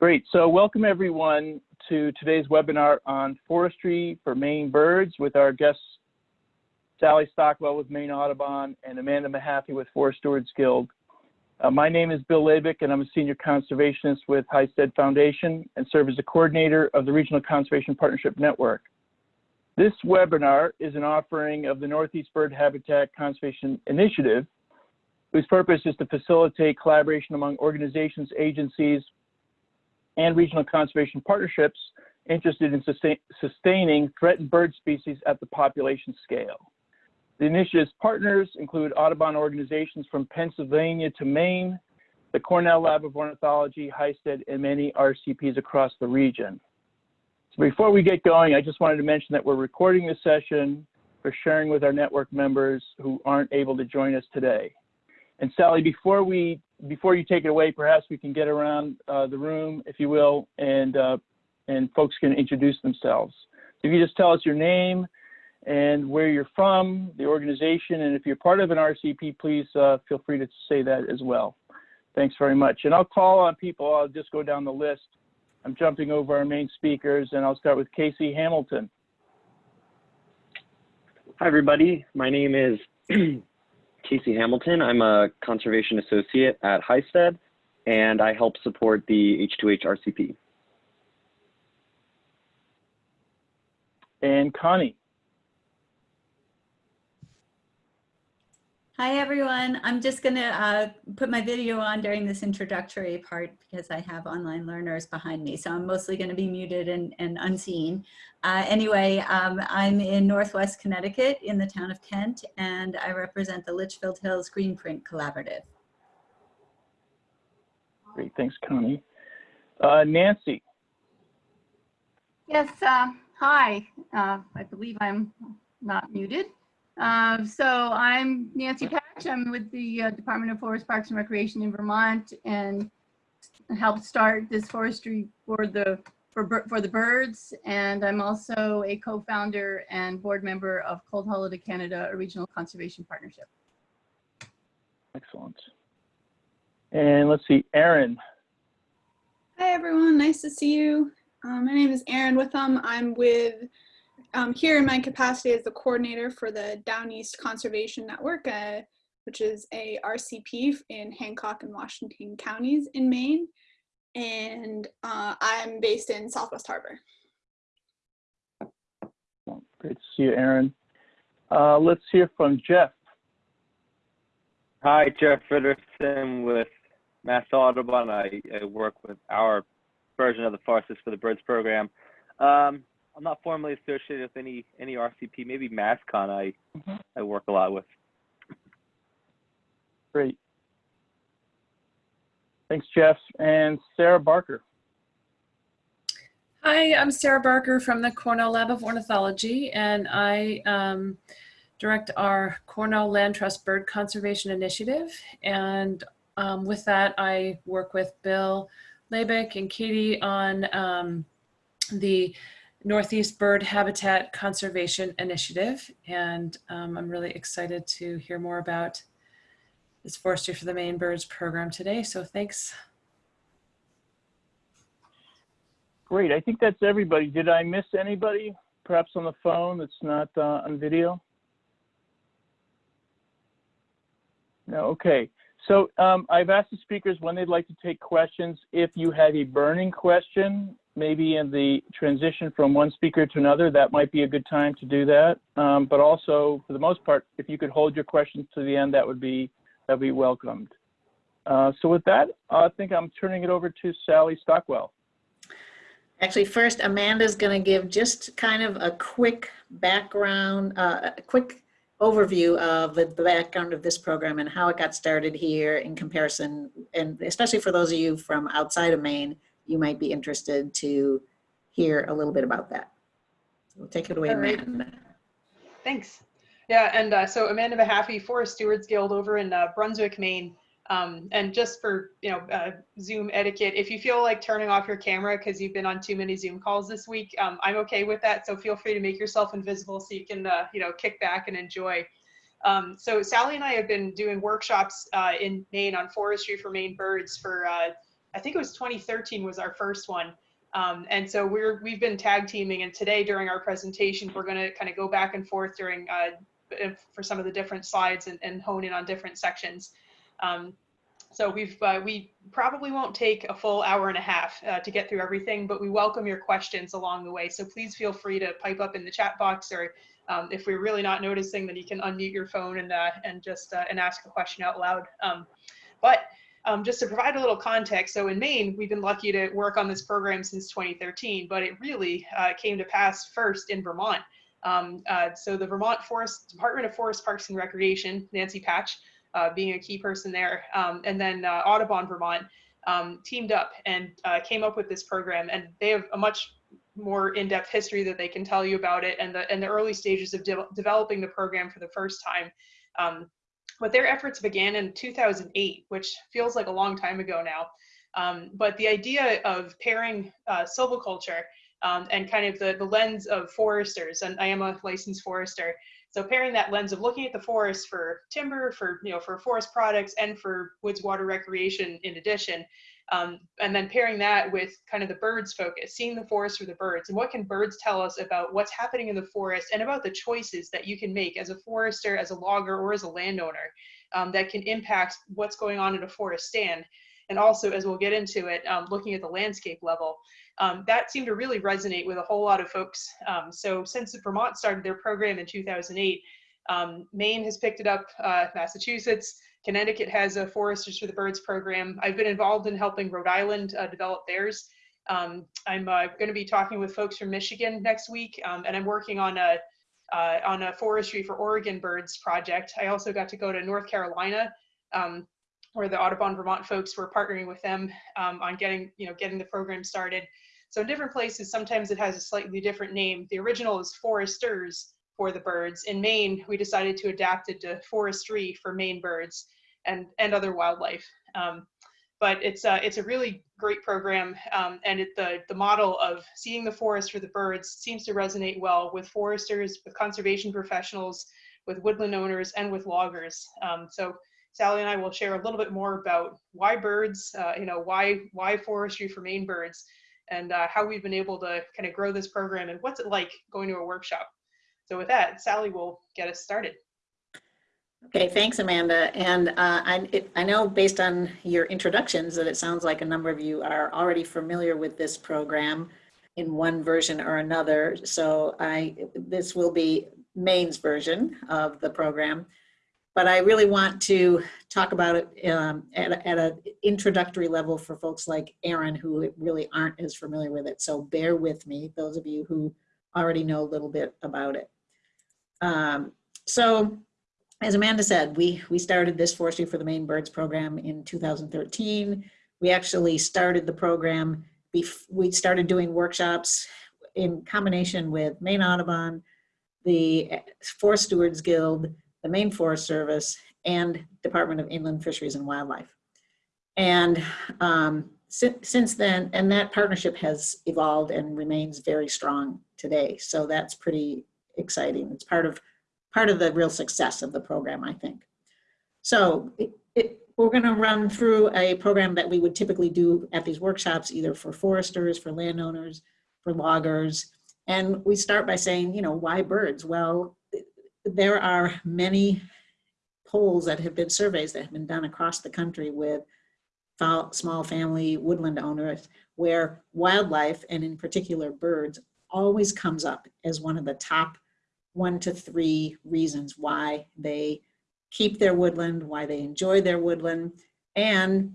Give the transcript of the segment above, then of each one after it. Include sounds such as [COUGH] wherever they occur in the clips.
Great. So welcome everyone to today's webinar on forestry for Maine birds with our guests Sally Stockwell with Maine Audubon and Amanda Mahaffey with Forest Stewards Guild. Uh, my name is Bill Labich and I'm a senior conservationist with Highstead Foundation and serve as the coordinator of the Regional Conservation Partnership Network. This webinar is an offering of the Northeast Bird Habitat Conservation Initiative, whose purpose is to facilitate collaboration among organizations, agencies, and regional conservation partnerships interested in sustain, sustaining threatened bird species at the population scale. The initiative's partners include Audubon organizations from Pennsylvania to Maine, the Cornell Lab of Ornithology, Highstead, and many RCPs across the region. So before we get going, I just wanted to mention that we're recording this session for sharing with our network members who aren't able to join us today. And Sally, before we before you take it away, perhaps we can get around uh, the room, if you will, and uh, and folks can introduce themselves. If you just tell us your name and where you're from, the organization, and if you're part of an RCP, please uh, feel free to say that as well. Thanks very much. And I'll call on people. I'll just go down the list. I'm jumping over our main speakers, and I'll start with Casey Hamilton. Hi, everybody. My name is [CLEARS THROAT] Casey Hamilton. I'm a conservation associate at Highstead, and I help support the H2H RCP. And Connie. Hi, everyone. I'm just going to uh, put my video on during this introductory part because I have online learners behind me. So I'm mostly going to be muted and, and unseen. Uh, anyway, um, I'm in Northwest Connecticut in the town of Kent, and I represent the Litchfield Hills Greenprint Collaborative. Great. Thanks, Connie. Uh, Nancy. Yes. Uh, hi. Uh, I believe I'm not muted. Uh, so I'm Nancy Patch. I'm with the uh, Department of Forest Parks and Recreation in Vermont and helped start this forestry for the for, for the birds. And I'm also a co-founder and board member of Cold Hollow to Canada, a regional conservation partnership. Excellent. And let's see, Erin. Hi, everyone. Nice to see you. Um, my name is Erin Witham. I'm with um, here in my capacity as the coordinator for the Down East Conservation Network, uh, which is a RCP in Hancock and Washington counties in Maine. And uh, I'm based in Southwest Harbor. Great to see you, Erin. Uh, let's hear from Jeff. Hi, Jeff Frederiksen with Mass Audubon. I, I, work with our version of the Foresters for the Birds program. Um, I'm not formally associated with any any RCP. Maybe MassConn. I mm -hmm. I work a lot with. Great. Thanks, Jeff. And Sarah Barker. Hi, I'm Sarah Barker from the Cornell Lab of Ornithology, and I um, direct our Cornell Land Trust Bird Conservation Initiative. And um, with that, I work with Bill Labich and Katie on um, the Northeast Bird Habitat Conservation Initiative. And um, I'm really excited to hear more about this Forestry for the Maine Birds program today. So thanks. Great. I think that's everybody. Did I miss anybody perhaps on the phone that's not uh, on video? No, okay. So um, I've asked the speakers when they'd like to take questions. If you have a burning question, maybe in the transition from one speaker to another, that might be a good time to do that. Um, but also, for the most part, if you could hold your questions to the end, that would be that would be welcomed. Uh, so with that, I think I'm turning it over to Sally Stockwell. Actually, first, Amanda's going to give just kind of a quick background, uh, a quick overview of the background of this program and how it got started here in comparison, and especially for those of you from outside of Maine, you might be interested to hear a little bit about that. So take it away, right. Amanda. Thanks. Yeah, and uh, so Amanda Mahaffey, Forest Stewards Guild over in uh, Brunswick, Maine. Um, and just for you know uh, Zoom etiquette, if you feel like turning off your camera because you've been on too many Zoom calls this week, um, I'm okay with that. So feel free to make yourself invisible so you can uh, you know kick back and enjoy. Um, so Sally and I have been doing workshops uh, in Maine on forestry for Maine birds for uh, I think it was 2013 was our first one. Um, and so we're we've been tag teaming, and today during our presentation, we're going to kind of go back and forth during uh, for some of the different slides and, and hone in on different sections. Um, so we've uh, we probably won't take a full hour and a half uh, to get through everything, but we welcome your questions along the way. So please feel free to pipe up in the chat box, or um, if we're really not noticing, then you can unmute your phone and uh, and just uh, and ask a question out loud. Um, but um, just to provide a little context, so in Maine, we've been lucky to work on this program since 2013, but it really uh, came to pass first in Vermont. Um, uh, so the Vermont Forest Department of Forest Parks and Recreation, Nancy Patch, uh, being a key person there, um, and then uh, Audubon Vermont um, teamed up and uh, came up with this program, and they have a much more in-depth history that they can tell you about it and the and the early stages of de developing the program for the first time. Um, but their efforts began in 2008, which feels like a long time ago now. Um, but the idea of pairing uh, silviculture um, and kind of the, the lens of foresters, and I am a licensed forester, so pairing that lens of looking at the forest for timber, for you know, for forest products, and for woods water recreation in addition, um, and then pairing that with kind of the birds focus, seeing the forest for the birds, and what can birds tell us about what's happening in the forest and about the choices that you can make as a forester, as a logger, or as a landowner um, that can impact what's going on in a forest stand. And also, as we'll get into it, um, looking at the landscape level. Um, that seemed to really resonate with a whole lot of folks. Um, so since Vermont started their program in 2008, um, Maine has picked it up, uh, Massachusetts, Connecticut has a Foresters for the Birds program. I've been involved in helping Rhode Island uh, develop theirs. Um, I'm uh, going to be talking with folks from Michigan next week, um, and I'm working on a uh, on a forestry for Oregon birds project. I also got to go to North Carolina, um, where the Audubon Vermont folks were partnering with them um, on getting you know getting the program started. So in different places, sometimes it has a slightly different name. The original is Foresters for the birds. In Maine, we decided to adapt it to Forestry for Maine birds and, and other wildlife. Um, but it's a, it's a really great program um, and it, the, the model of seeing the forest for the birds seems to resonate well with foresters, with conservation professionals, with woodland owners, and with loggers. Um, so Sally and I will share a little bit more about why birds, uh, you know, why, why forestry for Maine birds, and uh, how we've been able to kind of grow this program and what's it like going to a workshop. So with that, Sally will get us started. Okay, thanks, Amanda. And uh, I, it, I know based on your introductions that it sounds like a number of you are already familiar with this program in one version or another. So I, this will be Maine's version of the program. But I really want to talk about it um, at, at an introductory level for folks like Erin who really aren't as familiar with it. So bear with me, those of you who already know a little bit about it. Um, so as Amanda said, we, we started this Forestry for the Maine Birds program in 2013. We actually started the program, before we started doing workshops in combination with Maine Audubon, the Forest Stewards Guild, the Maine Forest Service, and Department of Inland Fisheries and Wildlife. And um, since, since then, and that partnership has evolved and remains very strong today. So that's pretty exciting. It's part of part of the real success of the program, I think. So it, it, we're going to run through a program that we would typically do at these workshops, either for foresters, for landowners, for loggers. And we start by saying, you know, why birds? Well, there are many polls that have been surveys that have been done across the country with small family woodland owners where wildlife and in particular birds always comes up as one of the top one to three reasons why they keep their woodland, why they enjoy their woodland, and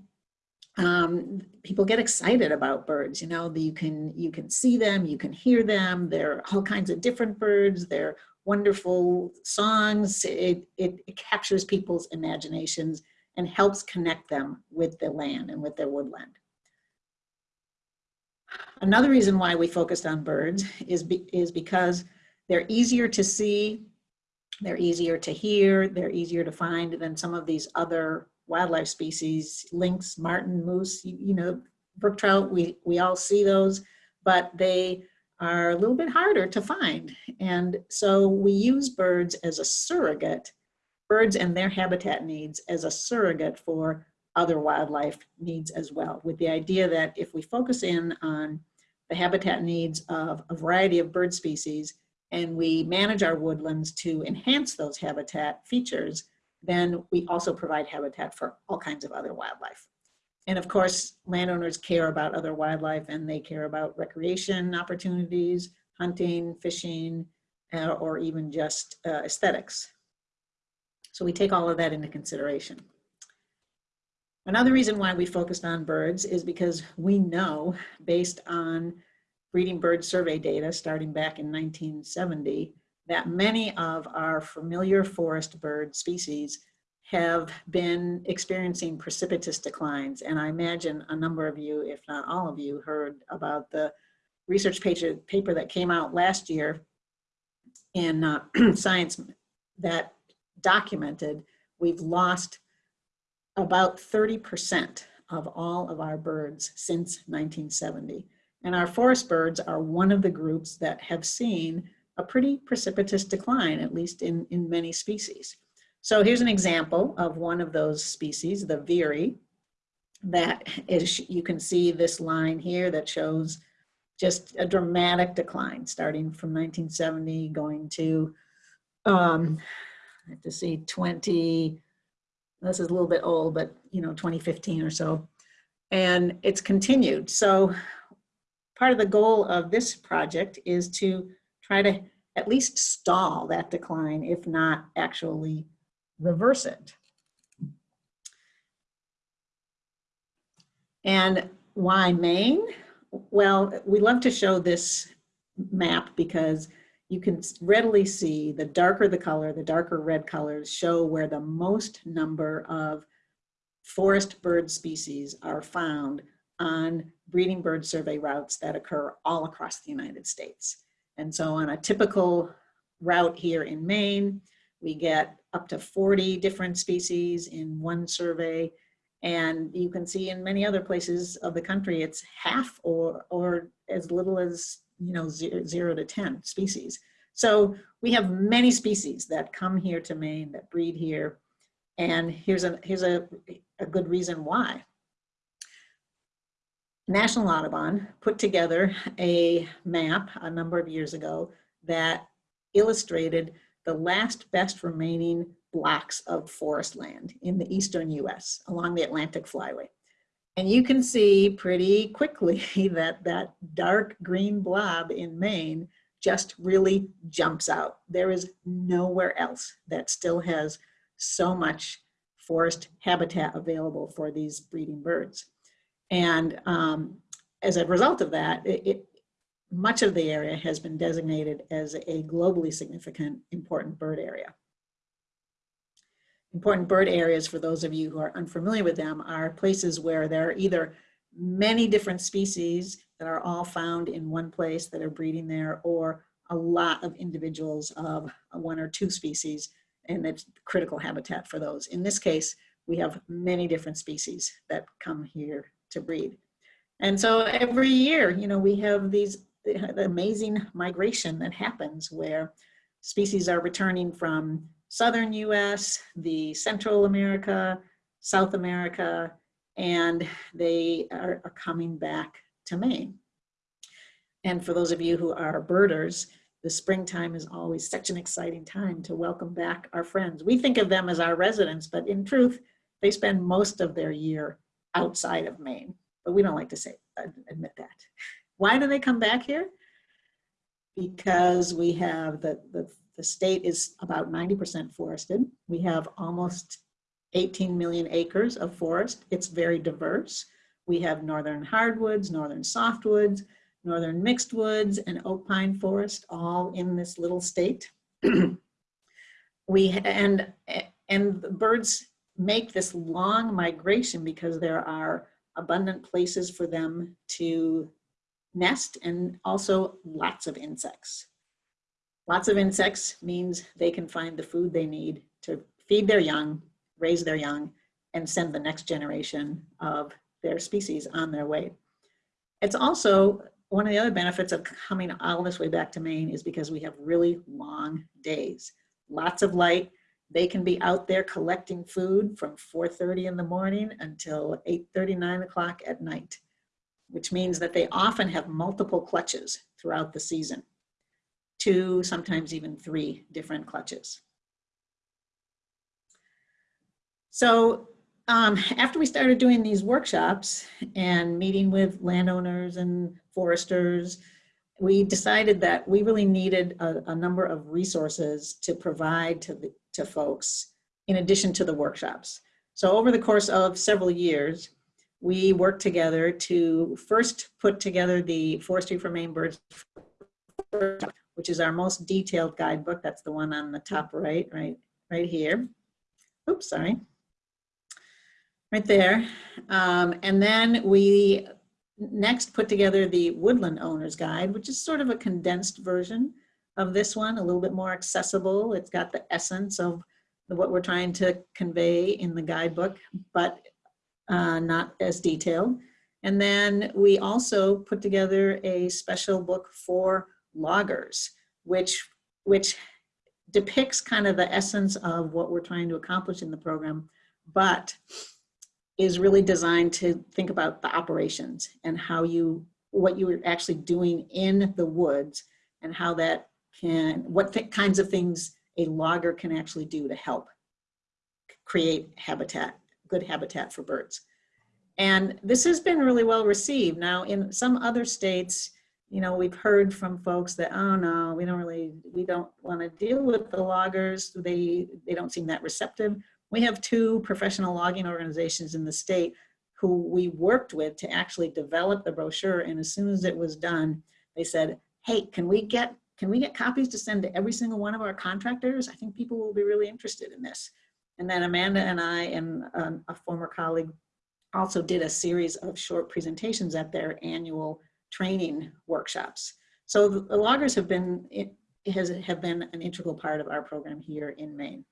um, people get excited about birds. You know, you can you can see them, you can hear them. There are all kinds of different birds. They're wonderful songs. It, it, it captures people's imaginations and helps connect them with the land and with their woodland. Another reason why we focused on birds is, be, is because they're easier to see, they're easier to hear, they're easier to find than some of these other wildlife species, lynx, marten, moose, you, you know, brook trout, we, we all see those, but they are a little bit harder to find. And so we use birds as a surrogate, birds and their habitat needs as a surrogate for other wildlife needs as well, with the idea that if we focus in on the habitat needs of a variety of bird species and we manage our woodlands to enhance those habitat features, then we also provide habitat for all kinds of other wildlife. And of course, landowners care about other wildlife and they care about recreation opportunities, hunting, fishing, uh, or even just uh, aesthetics. So we take all of that into consideration. Another reason why we focused on birds is because we know, based on breeding bird survey data starting back in 1970, that many of our familiar forest bird species have been experiencing precipitous declines. And I imagine a number of you, if not all of you, heard about the research paper, that came out last year in uh, [CLEARS THROAT] Science that documented we've lost about 30% of all of our birds since 1970. And our forest birds are one of the groups that have seen a pretty precipitous decline, at least in, in many species. So here's an example of one of those species, the veery, that is, you can see this line here that shows just a dramatic decline starting from 1970 going to, um, I have to see 20, this is a little bit old, but you know, 2015 or so. And it's continued. So part of the goal of this project is to try to at least stall that decline, if not actually reverse it. And why Maine? Well, we love to show this map because you can readily see the darker the color, the darker red colors show where the most number of forest bird species are found on breeding bird survey routes that occur all across the United States. And so on a typical route here in Maine, we get up to 40 different species in one survey. And you can see in many other places of the country, it's half or, or as little as you know, zero, zero to 10 species. So we have many species that come here to Maine, that breed here. And here's a, here's a, a good reason why. National Audubon put together a map a number of years ago that illustrated the last best remaining blocks of forest land in the eastern US along the Atlantic Flyway. And you can see pretty quickly [LAUGHS] that that dark green blob in Maine just really jumps out. There is nowhere else that still has so much forest habitat available for these breeding birds. And um, as a result of that, it, it, much of the area has been designated as a globally significant important bird area. Important bird areas, for those of you who are unfamiliar with them, are places where there are either many different species that are all found in one place that are breeding there, or a lot of individuals of one or two species, and it's critical habitat for those. In this case, we have many different species that come here to breed. And so every year, you know, we have these the amazing migration that happens where species are returning from southern US, the Central America, South America, and they are, are coming back to Maine. And for those of you who are birders, the springtime is always such an exciting time to welcome back our friends. We think of them as our residents, but in truth, they spend most of their year outside of Maine, but we don't like to say, admit that. Why do they come back here? Because we have the, the the state is about 90% forested. We have almost 18 million acres of forest. It's very diverse. We have northern hardwoods, northern softwoods, northern mixed woods, and oak pine forest all in this little state. [CLEARS THROAT] we and and the birds make this long migration because there are abundant places for them to nest and also lots of insects. Lots of insects means they can find the food they need to feed their young, raise their young, and send the next generation of their species on their way. It's also one of the other benefits of coming all this way back to Maine is because we have really long days, lots of light, They can be out there collecting food from 4.30 in the morning until 8.30, 9 o'clock at night, which means that they often have multiple clutches throughout the season. Two, sometimes even three different clutches. So um, after we started doing these workshops and meeting with landowners and foresters, we decided that we really needed a, a number of resources to provide to, the, to folks in addition to the workshops. So over the course of several years, we worked together to first put together the Forestry for Maine Birds, which is our most detailed guidebook. That's the one on the top right, right, right here. Oops, sorry right there. Um, and then we next put together the Woodland Owner's Guide, which is sort of a condensed version of this one, a little bit more accessible. It's got the essence of what we're trying to convey in the guidebook, but uh, not as detailed. And then we also put together a special book for loggers, which, which depicts kind of the essence of what we're trying to accomplish in the program, but is really designed to think about the operations and how you, what you are actually doing in the woods and how that can, what kinds of things a logger can actually do to help create habitat, good habitat for birds. And this has been really well received. Now in some other states, you know, we've heard from folks that, oh no, we don't really, we don't want to deal with the loggers. They, they don't seem that receptive. We have two professional logging organizations in the state who we worked with to actually develop the brochure. And as soon as it was done, they said, hey, can we get can we get copies to send to every single one of our contractors? I think people will be really interested in this. And then Amanda and I and um, a former colleague also did a series of short presentations at their annual training workshops. So the, loggers have been, has have been an integral part of our program here in Maine.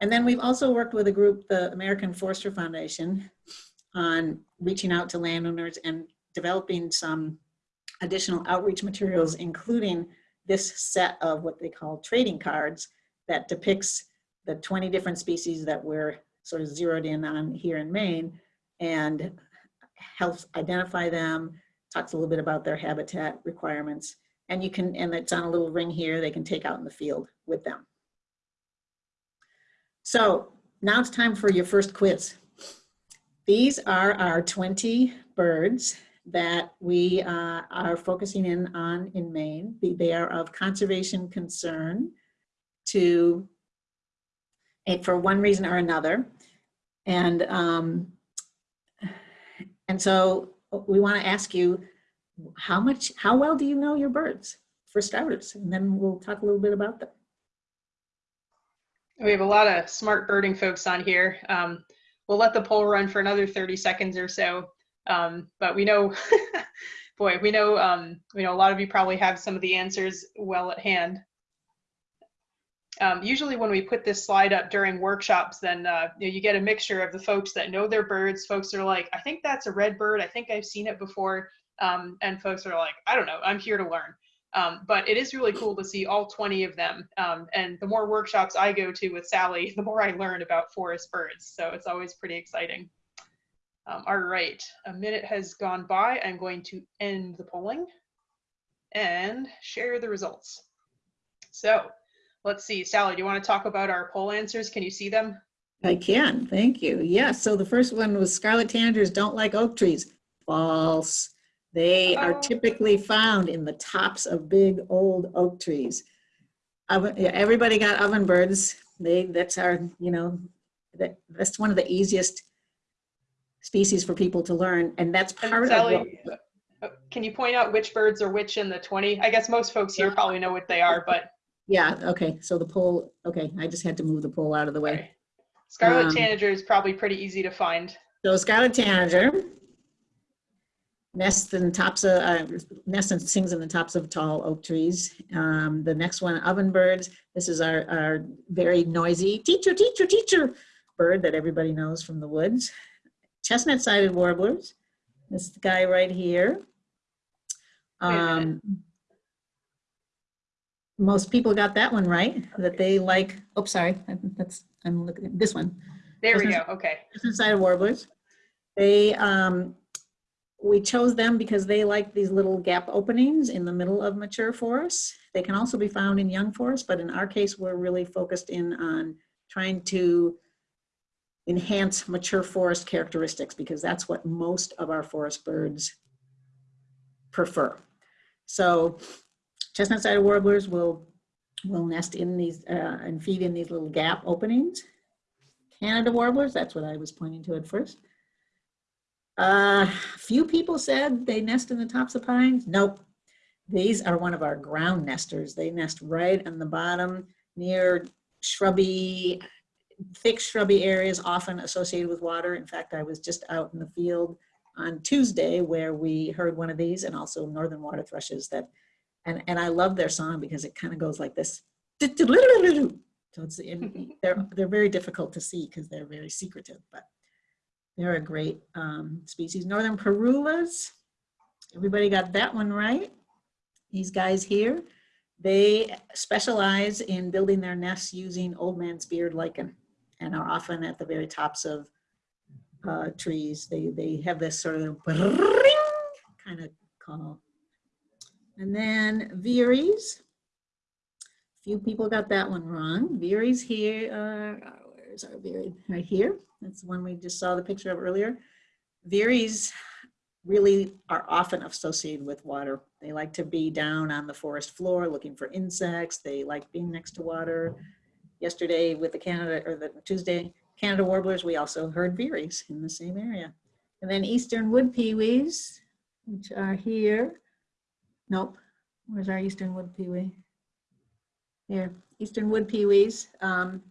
And then we've also worked with a group, the American Forest Foundation, on reaching out to landowners and developing some additional outreach materials, including this set of what they call trading cards that depicts the 20 different species that we're sort of zeroed in on here in Maine and helps identify them, talks a little bit about their habitat requirements. And you can, and it's on a little ring here, they can take out in the field with them. So now it's time for your first quiz. These are our 20 birds that we uh, are focusing in on in Maine. They are of conservation concern to, eh, for one reason or another. And, um, and so we wanna ask you, how much, how well do you know your birds, for starters? And then we'll talk a little bit about them. We have a lot of smart birding folks on here. Um, we'll let the poll run for another 30 seconds or so. Um, but we know, [LAUGHS] boy, we know, um, we know a lot of you probably have some of the answers well at hand. Um, usually when we put this slide up during workshops, then uh, you, know, you get a mixture of the folks that know their birds. Folks are like, I think that's a red bird. I think I've seen it before. Um, and folks are like, I don't know, I'm here to learn. Um, but it is really cool to see all 20 of them. Um, and the more workshops I go to with Sally, [LAUGHS] the more I learn about forest birds. So it's always pretty exciting. Um, all right, a minute has gone by. I'm going to end the polling and share the results. So let's see, Sally, do you want to talk about our poll answers? Can you see them? I can, thank you. Yes, so the first one was scarlet tanagers don't like oak trees. False. They are Oh. typically found in the tops of big old oak trees. Oven, yeah, everybody got ovenbirds. They, that's our, you know, that, that's one of the easiest species for people to learn. And that's And part of what, Sally, uh, can you point out which birds are which in the 20? I guess most folks here probably know what they are, but yeah, okay. So the poll, okay, I just had to move the poll out of the way. okay. Scarlet Um, tanager is probably pretty easy to find. So scarlet tanager nests in tops of, uh, nests and sings in the tops of tall oak trees. Um, the next one, ovenbirds. This is our, our very noisy teacher, teacher, teacher bird that everybody knows from the woods. Chestnut-sided warblers. This guy right here. Wait a minute. Um, most people got that one right, that they like, oh, sorry, that's, I'm looking at this one. There we go. Okay. of warblers. They, um, we chose them because they like these little gap openings in the middle of mature forests. They can also be found in young forests, but in our case, we're really focused in on trying to enhance mature forest characteristics because that's what most of our forest birds prefer. So chestnut-sided warblers will, will nest in these, uh, and feed in these little gap openings. Canada warblers, that's what I was pointing to at first. Uh, few people said they nest in the tops of pines. Nope. These are one of our ground nesters. They nest right on the bottom near shrubby, thick shrubby areas often associated with water. In fact, I was just out in the field on Tuesday where we heard one of these and also northern water thrushes that, and, and I love their song because it kind of goes like this. So it's, in- [LAUGHS] they're, they're very difficult to see because they're very secretive, but they're a great um, species. Northern Parulas, everybody got that one right. These guys here, they specialize in building their nests using old man's beard lichen and are often at the very tops of uh, trees. They, they have this sort of kind of call. And then Veeries. Few people got that one wrong. Veeries here, uh, where's our Veery? Right here. That's the one we just saw the picture of earlier. Veeries really are often associated with water. They like to be down on the forest floor looking for insects. They like being next to water. Yesterday with the Canada, or the Tuesday, Canada warblers, we also heard Veeries in the same area. And then eastern wood peewees, which are here. Nope, where's our eastern wood peewee? Here, eastern wood peewees. Um,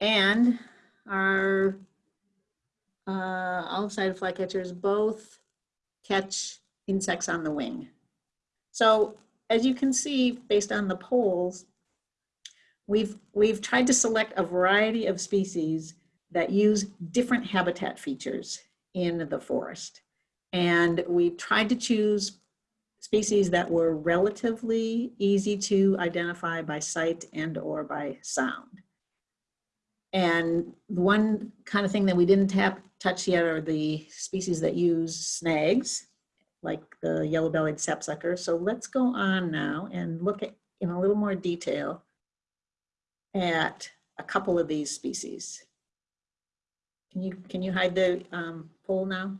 and our uh, olive-sided flycatchers both catch insects on the wing. So as you can see, based on the polls, we've, we've tried to select a variety of species that use different habitat features in the forest. And we've tried to choose species that were relatively easy to identify by sight and or by sound. And the one kind of thing that we didn't tap, touch yet are the species that use snags, like the yellow-bellied sapsucker. So let's go on now and look at in a little more detail at a couple of these species. Can you can you hide the um, poll now?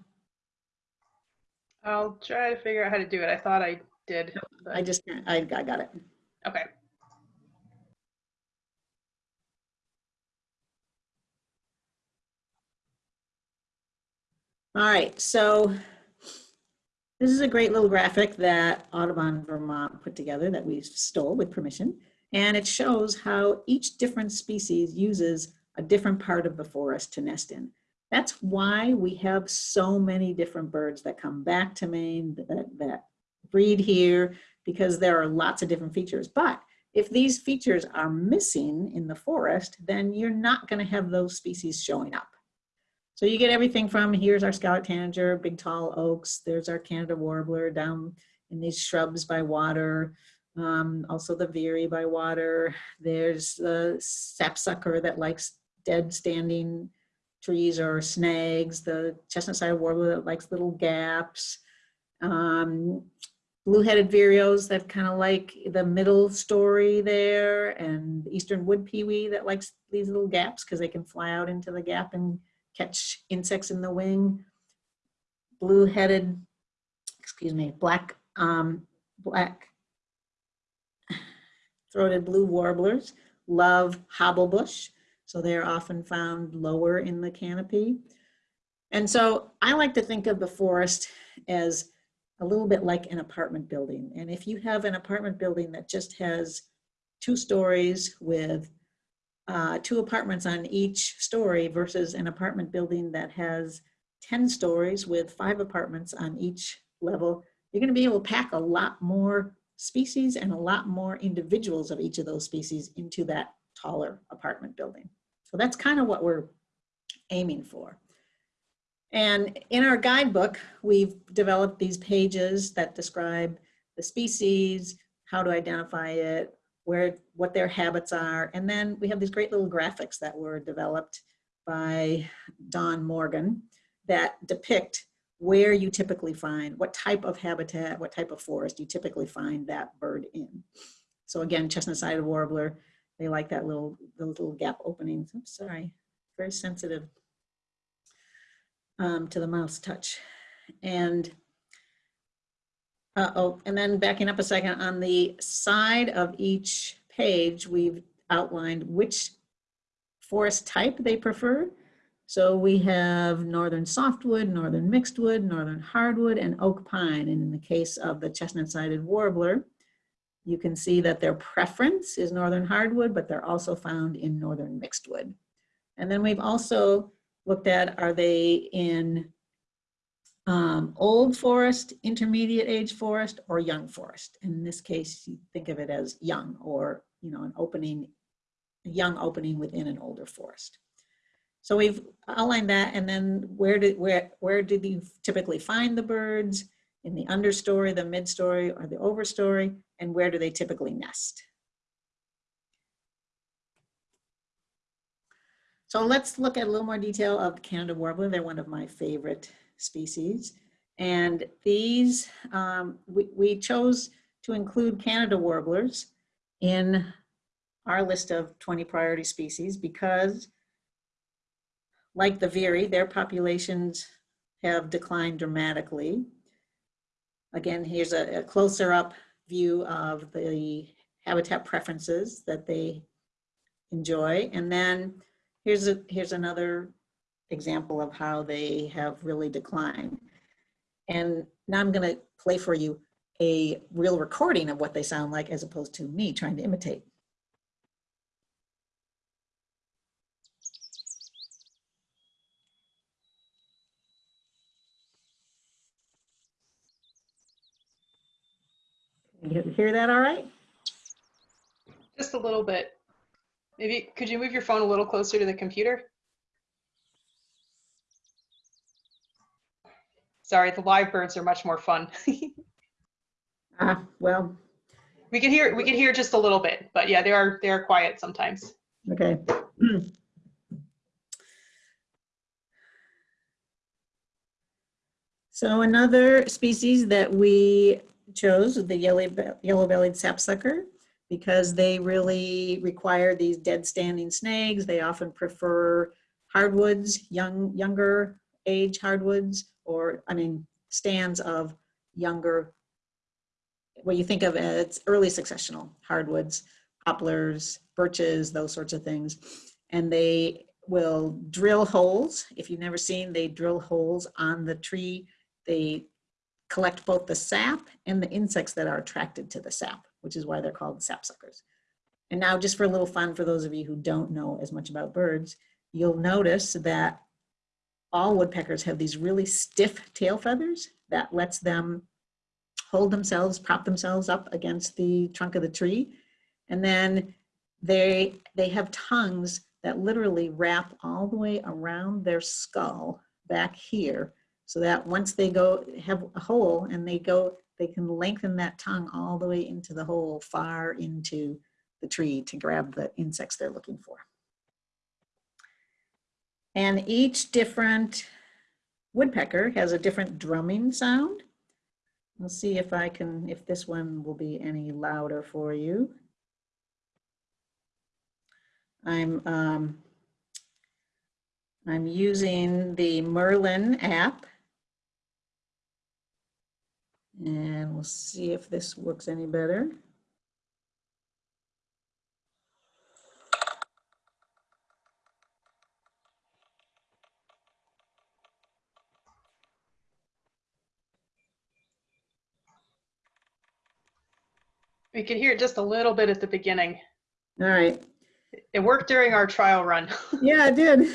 I'll try to figure out how to do it. I thought I did. but- I just I, I got it. Okay. All right, so this is a great little graphic that Audubon Vermont put together that we stole with permission. And it shows how each different species uses a different part of the forest to nest in. That's why we have so many different birds that come back to Maine, that, that breed here, because there are lots of different features. But if these features are missing in the forest, then you're not gonna have those species showing up. So you get everything from, here's our scarlet tanager, big tall oaks, there's our Canada warbler down in these shrubs by water, um, also the veery by water, there's the sapsucker that likes dead standing trees or snags, the chestnut-sided warbler that likes little gaps, um, blue-headed vireos that kind of like the middle story there, and eastern wood pewee that likes these little gaps because they can fly out into the gap and catch insects in the wing. Blue-headed, excuse me, black, um, black throated blue warblers love hobblebush, so they're often found lower in the canopy. And so I like to think of the forest as a little bit like an apartment building. And if you have an apartment building that just has two stories with uh, two apartments on each story versus an apartment building that has 10 stories with five apartments on each level, you're gonna be able to pack a lot more species and a lot more individuals of each of those species into that taller apartment building. So that's kind of what we're aiming for. And in our guidebook, we've developed these pages that describe the species, how to identify it, where, what their habits are. And then we have these great little graphics that were developed by Don Morgan that depict where you typically find, what type of habitat, what type of forest you typically find that bird in. So again, chestnut-sided warbler, they like that little, those little gap openings. I'm sorry, very sensitive um, to the mouse touch. And, uh, oh, and then backing up a second, on the side of each page, we've outlined which forest type they prefer. So we have northern softwood, northern mixed wood, northern hardwood, and oak pine. And in the case of the chestnut-sided warbler, you can see that their preference is northern hardwood, but they're also found in northern mixed wood. And then we've also looked at, are they in um, old forest, intermediate age forest, or young forest? In this case, you think of it as young or, you know, an opening, a young opening within an older forest. So we've outlined that and then where did, where, where did you typically find the birds? In the understory, the midstory, or the overstory? And where do they typically nest? So let's look at a little more detail of Canada warbler. They're one of my favorite species. And these, um, we, we chose to include Canada warblers in our list of 20 priority species because like the Veery, their populations have declined dramatically. Again, here's a, a closer up view of the habitat preferences that they enjoy. And then here's, a, here's another example of how they have really declined. And now I'm gonna play for you a real recording of what they sound like as opposed to me trying to imitate. You hear that all right? Just a little bit. Maybe, could you move your phone a little closer to the computer? Sorry, the live birds are much more fun. Ah, [LAUGHS] well, We can hear, we can hear just a little bit, but yeah, they are, they are quiet sometimes. okay. [CLEARS THROAT] So another species that we chose, the yellow, yellow-bellied sapsucker, because they really require these dead standing snags. They often prefer hardwoods, young, younger age hardwoods, or, I mean, stands of younger, what you think of as early successional hardwoods, poplars, birches, those sorts of things. And they will drill holes. If you've never seen, they drill holes on the tree. They collect both the sap and the insects that are attracted to the sap, which is why they're called sapsuckers. And now just for a little fun for those of you who don't know as much about birds, you'll notice that all woodpeckers have these really stiff tail feathers that lets them hold themselves, prop themselves up against the trunk of the tree. And then they, they have tongues that literally wrap all the way around their skull back here so that once they go have a hole and they go, they can lengthen that tongue all the way into the hole far into the tree to grab the insects they're looking for. And each different woodpecker has a different drumming sound. We'll see if I can, if this one will be any louder for you. I'm, um, I'm using the Merlin app. And we'll see if this works any better. We could hear it just a little bit at the beginning. All right. It worked during our trial run. [LAUGHS] Yeah, it did.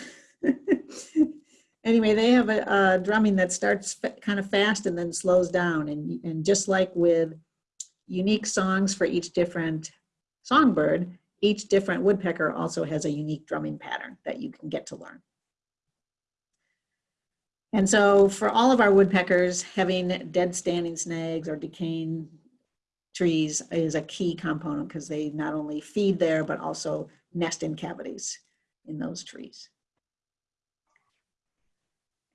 [LAUGHS] anyway, they have a, a drumming that starts kind of fast and then slows down. And, and just like with unique songs for each different songbird, each different woodpecker also has a unique drumming pattern that you can get to learn. And so for all of our woodpeckers, having dead standing snags or decaying trees is a key component because they not only feed there, but also nest in cavities in those trees.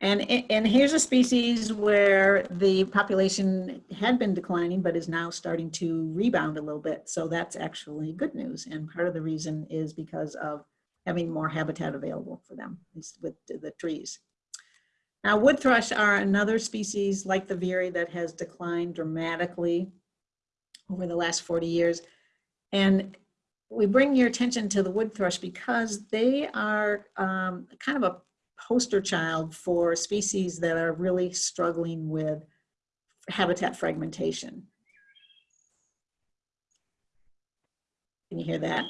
And, and here's a species where the population had been declining, but is now starting to rebound a little bit. So that's actually good news. And part of the reason is because of having more habitat available for them with the trees. Now, wood thrush are another species like the veery that has declined dramatically over the last 40 years. And we bring your attention to the wood thrush because they are um, kind of a poster child for species that are really struggling with habitat fragmentation. Can you hear that?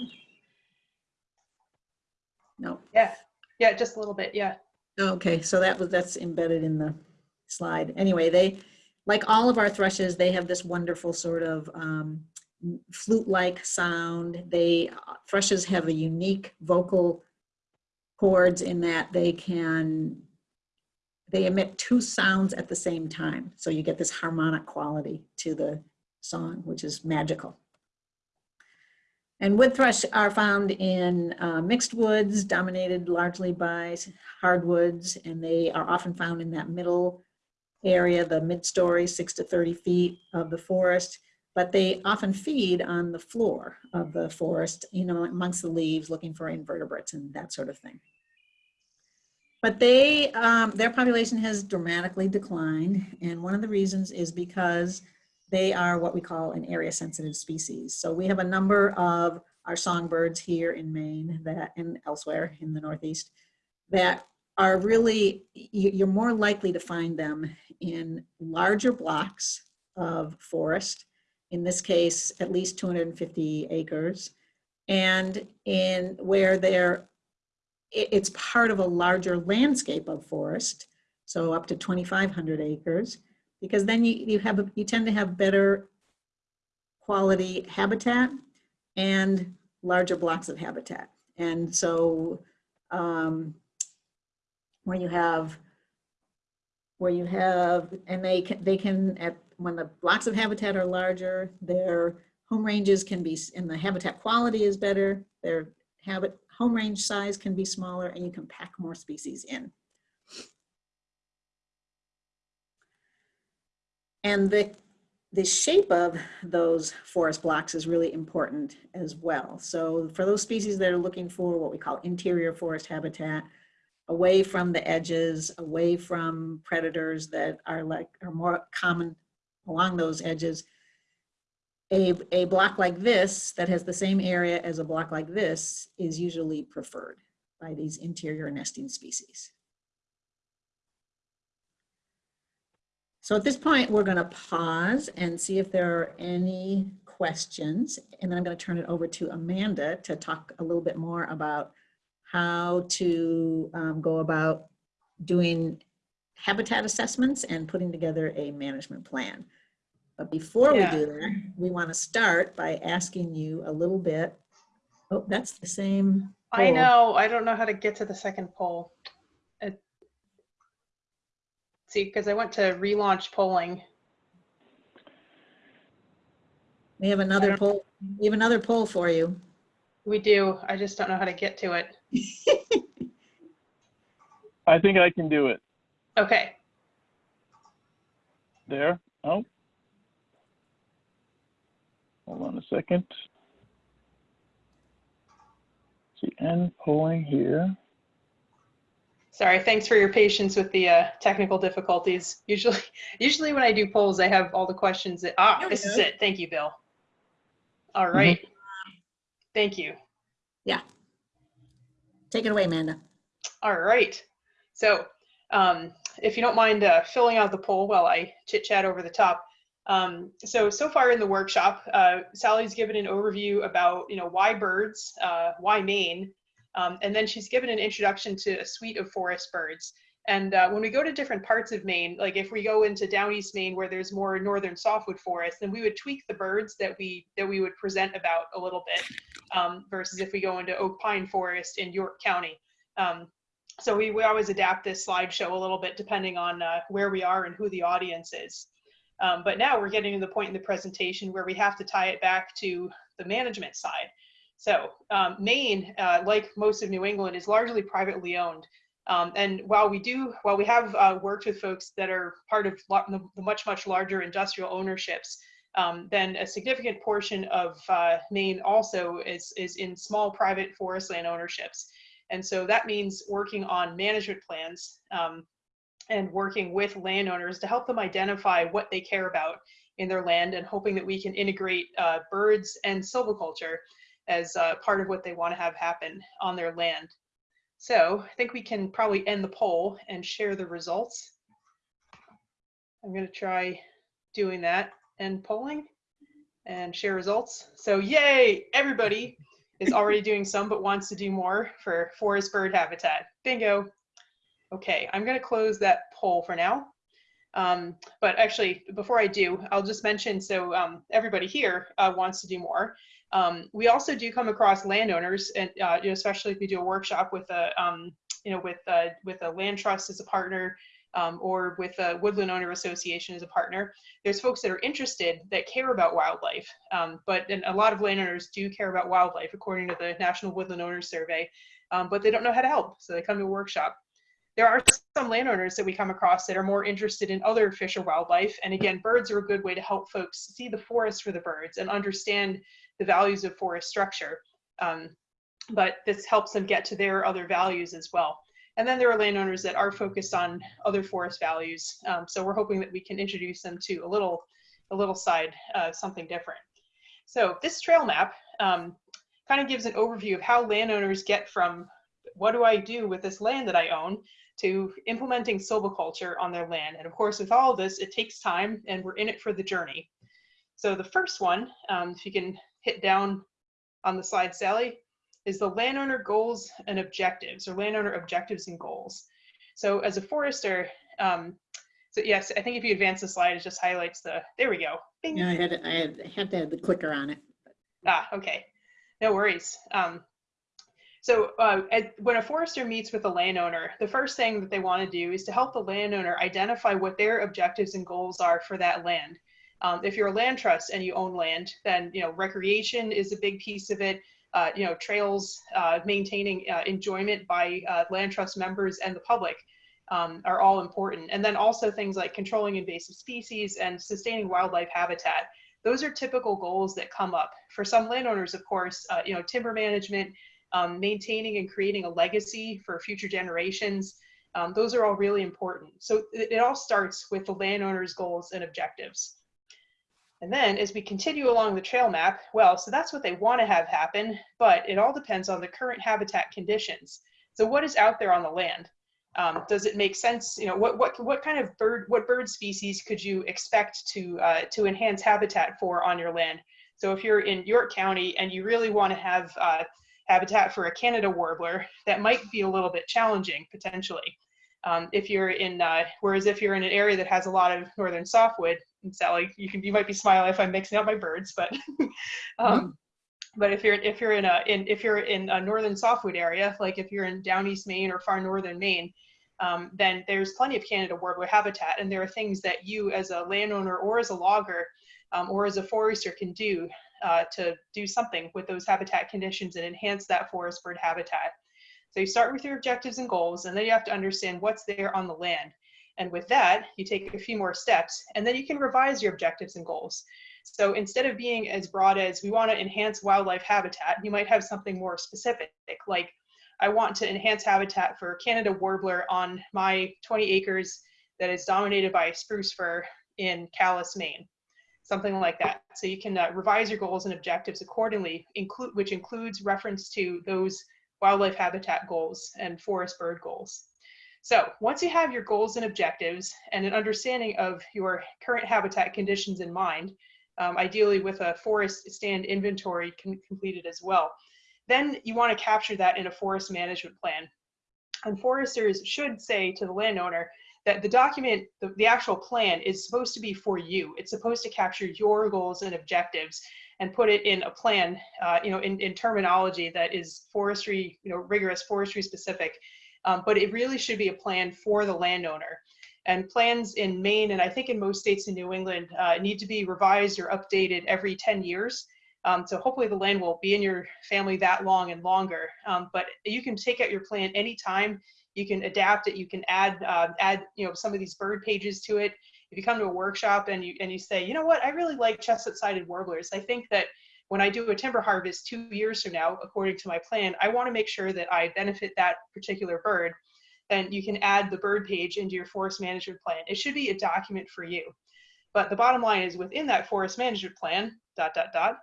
No. Yeah, yeah, just a little bit. Yeah. Okay, so that was, that's embedded in the slide. Anyway, they, like all of our thrushes, they have this wonderful sort of um, flute-like sound. They, uh, thrushes have a unique vocal cords in that they can, they emit two sounds at the same time. So you get this harmonic quality to the song, which is magical. And wood thrush are found in uh, mixed woods dominated largely by hardwoods, and they are often found in that middle area, the mid-story, six to 30 feet of the forest, but they often feed on the floor of the forest, you know, amongst the leaves, looking for invertebrates and that sort of thing. But they, um, their population has dramatically declined, and one of the reasons is because they are what we call an area sensitive species. So we have a number of our songbirds here in Maine that and elsewhere in the Northeast that are really, you- you're more likely to find them in larger blocks of forest, in this case, at least 250 acres, and in where they're, it's part of a larger landscape of forest, so up to 2,500 acres, because then you, you have, you tend to have better quality habitat and larger blocks of habitat. And so um, where you have, where you have, and they can, they can, at, when the blocks of habitat are larger, their home ranges can be, and the habitat quality is better, their habit, home range size can be smaller, and you can pack more species in. And the, the shape of those forest blocks is really important as well. So for those species that are looking for what we call interior forest habitat, away from the edges, away from predators that are like, are more common along those edges, a, a block like this that has the same area as a block like this is usually preferred by these interior nesting species. So at this point, we're going to pause and see if there are any questions. And then I'm going to turn it over to Amanda to talk a little bit more about how to um, go about doing habitat assessments and putting together a management plan. But before Yeah. we do that, we want to start by asking you a little bit. Oh, that's the same. I know. I don't know how to get to the second poll. It, see, because I went to relaunch polling. We have another poll. We have another poll for you. We do. I just don't know how to get to it. [LAUGHS] I think I can do it. Okay. There. Oh. Hold on a second. See, end polling here. Sorry. Thanks for your patience with the uh, technical difficulties. Usually, [LAUGHS] usually when I do polls, I have all the questions that. Ah, this is it. Thank you, Bill. All right. Thank you. Yeah. Take it away, Amanda. All right. So, um, if you don't mind uh, filling out the poll while I chit chat over the top. Um, so, so far in the workshop, uh, Sally's given an overview about, you know, why birds, uh, why Maine, um, and then she's given an introduction to a suite of forest birds. And uh, when we go to different parts of Maine, like if we go into down east Maine where there's more northern softwood forest, then we would tweak the birds that we that we would present about a little bit, um, versus if we go into oak pine forest in York County. Um, so we, we always adapt this slideshow a little bit depending on uh, where we are and who the audience is. Um, but now we're getting to the point in the presentation where we have to tie it back to the management side. So um, Maine, uh, like most of New England, is largely privately owned. Um, and while we do, while we have uh, worked with folks that are part of the much, much larger industrial ownerships, um, then a significant portion of uh, Maine also is, is in small private forest land ownerships. And so that means working on management plans um, and working with landowners to help them identify what they care about in their land and hoping that we can integrate uh, birds and silviculture as uh, part of what they want to have happen on their land. So I think we can probably end the poll and share the results. I'm going to try doing that and polling and share results. So yay, everybody is already doing some but wants to do more for forest bird habitat. Bingo. Okay, I'm going to close that poll for now. Um, but actually, before I do, I'll just mention, so um, everybody here uh, wants to do more. Um, we also do come across landowners, and uh, you know, especially if we do a workshop with a, um, you know, with uh, with a land trust as a partner, um, or with a woodland owner association as a partner. There's folks that are interested that care about wildlife, um, but and a lot of landowners do care about wildlife, according to the National Woodland Owners Survey, but they don't know how to help, so they come to a workshop. There are some landowners that we come across that are more interested in other fish or wildlife, and again, birds are a good way to help folks see the forest for the birds and understand the values of forest structure. Um, but this helps them get to their other values as well. And then there are landowners that are focused on other forest values. Um, so we're hoping that we can introduce them to a little, a little side, uh, something different. So this trail map um, kind of gives an overview of how landowners get from what do I do with this land that I own to implementing silviculture on their land. And of course, with all of this, it takes time and we're in it for the journey. So the first one, um, if you can hit down on the slide, Sally, is the landowner goals and objectives or landowner objectives and goals. So as a forester, um, so yes, I think if you advance the slide, it just highlights the, there we go. Bing. Yeah, I had, I had, had to have the clicker on it. Ah, okay. No worries. Um, so uh, at, when a forester meets with a landowner, the first thing that they want to do is to help the landowner identify what their objectives and goals are for that land. Um, if you're a land trust and you own land, then you know recreation is a big piece of it. Uh, you know trails, uh, maintaining uh, enjoyment by uh, land trust members and the public um, are all important. And then also things like controlling invasive species and sustaining wildlife habitat. Those are typical goals that come up. For some landowners, of course, uh, you know timber management, um, maintaining and creating a legacy for future generations. Um, those are all really important. So it, it all starts with the landowner's goals and objectives. And then as we continue along the trail map, well, so that's what they want to have happen, but it all depends on the current habitat conditions. So what is out there on the land? Um, does it make sense? You know, what, what, what kind of bird, what bird species could you expect to, uh, to enhance habitat for on your land? So if you're in York County and you really want to have uh, habitat for a Canada warbler, that might be a little bit challenging potentially. Um, if you're in, uh, whereas if you're in an area that has a lot of northern softwood, and Sally, you can, you might be smiling if I'm mixing up my birds, but, [LAUGHS] um, Mhm. but if you're, if you're in a, in, if you're in a northern softwood area, like if you're in down east Maine or far northern Maine, um, then there's plenty of Canada warbler habitat, and there are things that you as a landowner or as a logger um, or as a forester can do uh, to do something with those habitat conditions and enhance that forest bird habitat. So you start with your objectives and goals, and then you have to understand what's there on the land. And with that, you take a few more steps, and then you can revise your objectives and goals. So instead of being as broad as we want to enhance wildlife habitat, you might have something more specific, like I want to enhance habitat for Canada warbler on my 20 acres that is dominated by spruce fir in Calais, Maine. Something like that. So you can uh, revise your goals and objectives accordingly, include which includes reference to those wildlife habitat goals and forest bird goals. So once you have your goals and objectives and an understanding of your current habitat conditions in mind, um, ideally with a forest stand inventory completed as well, then you want to capture that in a forest management plan. And foresters should say to the landowner that the document, the, the actual plan is supposed to be for you. It's supposed to capture your goals and objectives and put it in a plan, uh, you know, in, in terminology that is forestry, you know, rigorous forestry specific. Um, but it really should be a plan for the landowner. And plans in Maine and I think in most states in New England uh, need to be revised or updated every 10 years. Um, so hopefully the land will be in your family that long and longer. Um, but you can take out your plan anytime. You can adapt it. You can add uh, add you know some of these bird pages to it. If you come to a workshop and you and you say, you know what, I really like chestnut-sided warblers. I think that when I do a timber harvest two years from now, according to my plan, I want to make sure that I benefit that particular bird. Then you can add the bird page into your forest management plan. It should be a document for you. But the bottom line is within that forest management plan, dot, dot, dot,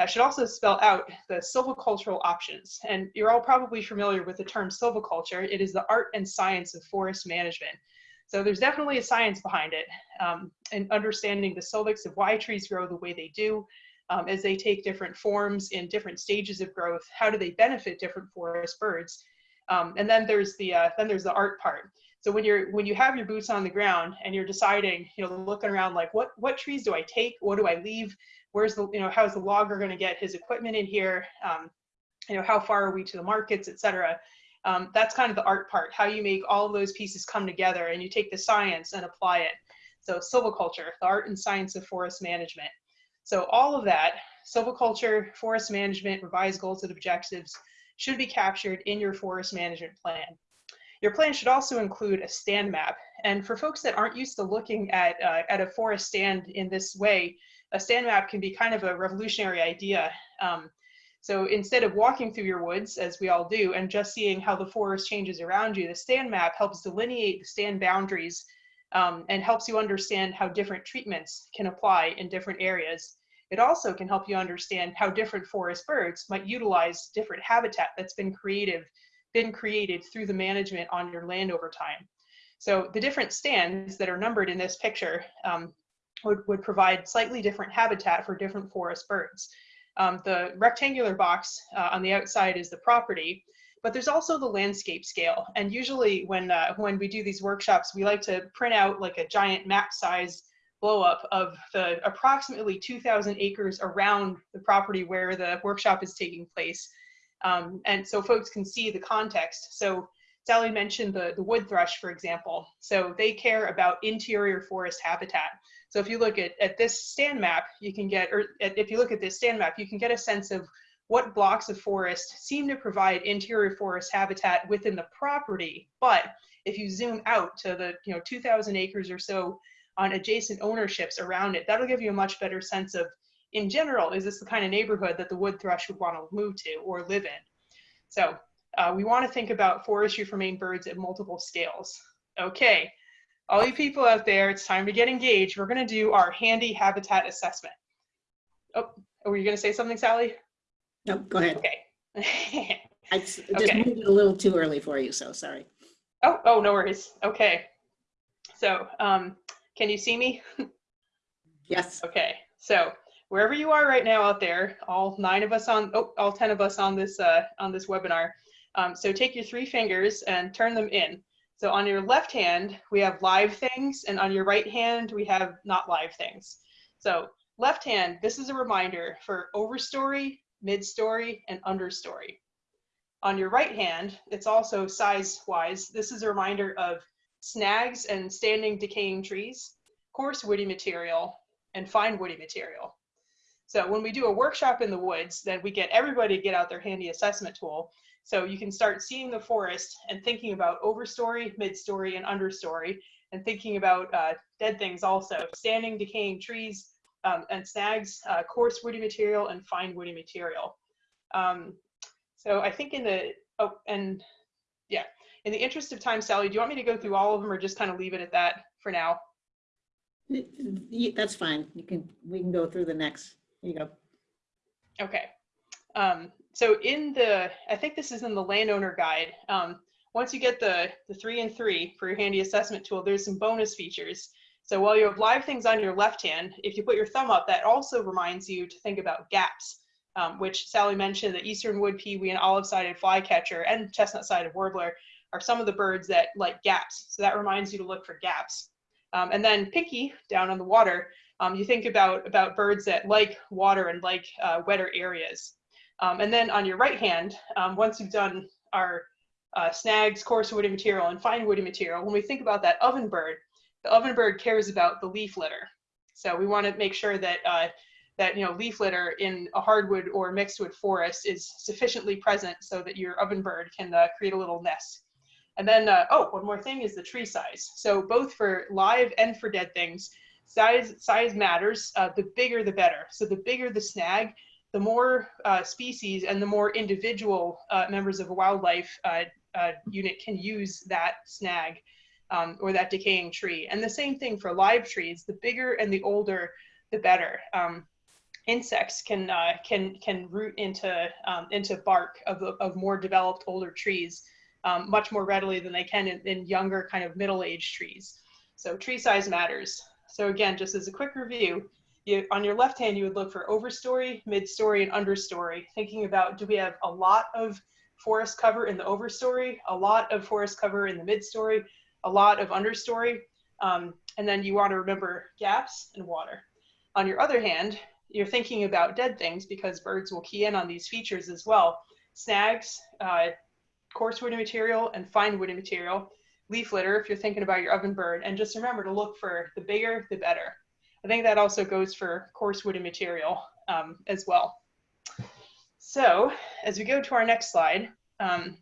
that should also spell out the silvicultural options. And you're all probably familiar with the term silviculture. It is the art and science of forest management. So there's definitely a science behind it um, and understanding the silvics of why trees grow the way they do, um, as they take different forms in different stages of growth, how do they benefit different forest birds? Um, and then there's the uh, then there's the art part. So when you're when you have your boots on the ground and you're deciding, you know, looking around like what what trees do I take? What do I leave? Where's the you know how's the logger going to get his equipment in here? Um, you know how far are we to the markets, etc. Um, that's kind of the art part. How you make all those pieces come together and you take the science and apply it. So silviculture, the art and science of forest management. So all of that, silviculture, forest management, revised goals and objectives should be captured in your forest management plan. Your plan should also include a stand map. And for folks that aren't used to looking at, uh, at a forest stand in this way, a stand map can be kind of a revolutionary idea. Um, so instead of walking through your woods, as we all do, and just seeing how the forest changes around you, the stand map helps delineate the stand boundaries um, and helps you understand how different treatments can apply in different areas. It also can help you understand how different forest birds might utilize different habitat that's been creative, been created through the management on your land over time. So the different stands that are numbered in this picture um, would, would provide slightly different habitat for different forest birds. Um, the rectangular box uh, on the outside is the property, but there's also the landscape scale. And usually when, uh, when we do these workshops, we like to print out like a giant map size blow up of the approximately 2,000 acres around the property where the workshop is taking place. Um, and so folks can see the context. So Sally mentioned the, the wood thrush, for example. So they care about interior forest habitat. So if you look at, at this stand map, you can get, or if you look at this stand map, you can get a sense of what blocks of forest seem to provide interior forest habitat within the property. But if you zoom out to the you know 2,000 acres or so on adjacent ownerships around it, that'll give you a much better sense of, in general, is this the kind of neighborhood that the wood thrush would want to move to or live in? So uh, we want to think about forestry for Maine birds at multiple scales. Okay, all you people out there, it's time to get engaged. We're going to do our handy habitat assessment. Oh, were you going to say something, Sally? No, go ahead. Okay. [LAUGHS] I just Okay. moved it a little too early for you, so sorry. oh, oh, no worries. Okay. So, um, can you see me? [LAUGHS] Yes, Okay, so wherever you are right now out there, all nine of us on, oh, all 10 of us on this, uh, on this webinar. Um, so take your three fingers and turn them in. So on your left hand, we have live things, and on your right hand, we have not live things. So left hand, this is a reminder for overstory, mid-story, and understory. On your right hand, it's also size-wise. This is a reminder of snags and standing decaying trees, coarse woody material, and fine woody material. So when we do a workshop in the woods, then we get everybody to get out their handy assessment tool. So you can start seeing the forest and thinking about overstory, midstory, and understory, and thinking about uh, dead things also, standing, decaying trees, um, and snags, uh, coarse woody material, and fine woody material. Um, so I think in the, oh, and yeah, in the interest of time, Sally, do you want me to go through all of them or just kind of leave it at that for now? That's fine. You can, we can go through the next, Here you go. Okay. Um, so in the, I think this is in the landowner guide. Um, once you get the, the three and three for your handy assessment tool, there's some bonus features. So while you have live things on your left hand, if you put your thumb up, that also reminds you to think about gaps, um, which Sally mentioned, the eastern wood pewee and olive-sided flycatcher and chestnut-sided warbler are some of the birds that like gaps. So that reminds you to look for gaps. Um, and then picky, down on the water, um, you think about, about birds that like water and like uh, wetter areas. Um, and then on your right hand, um, once you've done our uh, snags, coarse woody material, and fine woody material, when we think about that ovenbird, the ovenbird cares about the leaf litter. So we want to make sure that uh, that you know leaf litter in a hardwood or mixed wood forest is sufficiently present so that your ovenbird can uh, create a little nest. And then, uh, oh, one more thing is the tree size. So both for live and for dead things, size size matters. Uh, the bigger, the better. So the bigger the snag, the more uh, species and the more individual uh, members of a wildlife uh, uh, unit can use that snag um, or that decaying tree. And the same thing for live trees. The bigger and the older, the better. Um, insects can uh, can can root into um, into bark of, of more developed older trees um, much more readily than they can in, in younger kind of middle-aged trees. So tree size matters. So again, just as a quick review, you, on your left hand, you would look for overstory, midstory, and understory, thinking about do we have a lot of forest cover in the overstory, a lot of forest cover in the midstory, a lot of understory, um, and then you want to remember gaps and water. On your other hand, you're thinking about dead things because birds will key in on these features as well. Snags, uh, coarse woody material and fine woody material, leaf litter if you're thinking about your ovenbird, and just remember to look for the bigger, the better. I think that also goes for coarse woody material um, as well. So as we go to our next slide, um,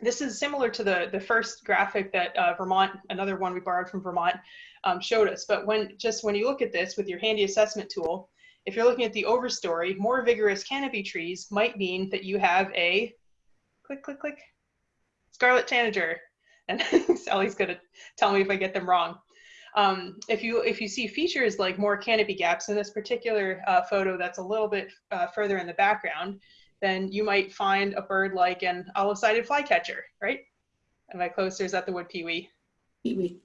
this is similar to the, the first graphic that uh, Vermont, another one we borrowed from Vermont, um, showed us. But when just when you look at this with your handy assessment tool, if you're looking at the overstory, more vigorous canopy trees might mean that you have a, click, click, click, scarlet tanager. And [LAUGHS] Sally's gonna tell me if I get them wrong. Um, if you if you see features like more canopy gaps in this particular uh, photo that's a little bit uh, further in the background, then you might find a bird like an olive-sided flycatcher, right? Am I closer? Is that the wood pewee? Pee-wee.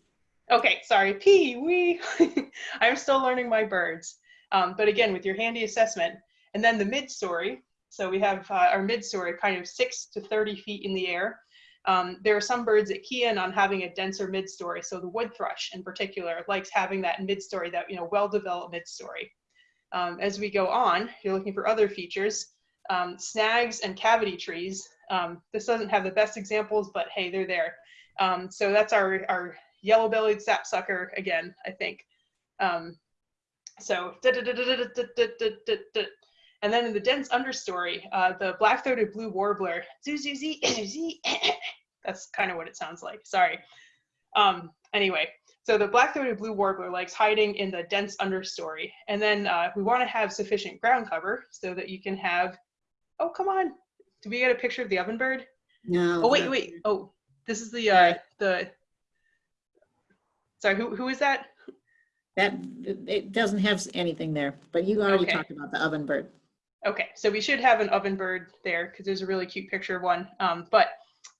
Okay, sorry, pewee. [LAUGHS] I'm still learning my birds. Um, but again, with your handy assessment, and then the mid-story. So we have uh, our mid-story kind of six to 30 feet in the air. Um, there are some birds that key in on having a denser mid-story. So the wood thrush in particular likes having that mid-story, that you know well-developed mid-story. Um, as we go on, you're looking for other features. Um, snags and cavity trees. Um, this doesn't have the best examples, but hey, they're there. Um, so that's our, our yellow-bellied sapsucker again, I think. Um, so, and then in the dense understory, uh, the black-throated blue warbler, [CLEARS THROAT] [CLEARS THROAT] that's kind of what it sounds like, sorry. Um, anyway, so the black-throated blue warbler likes hiding in the dense understory. And then uh, we wanna have sufficient ground cover so that you can have, oh, come on. Did we get a picture of the ovenbird? No. Oh, wait, no. wait, oh, this is the, uh, the, sorry, who, who is that? That, it doesn't have anything there, but you already Okay. talked about the ovenbird. Okay, so we should have an ovenbird there because there's a really cute picture of one. Um, but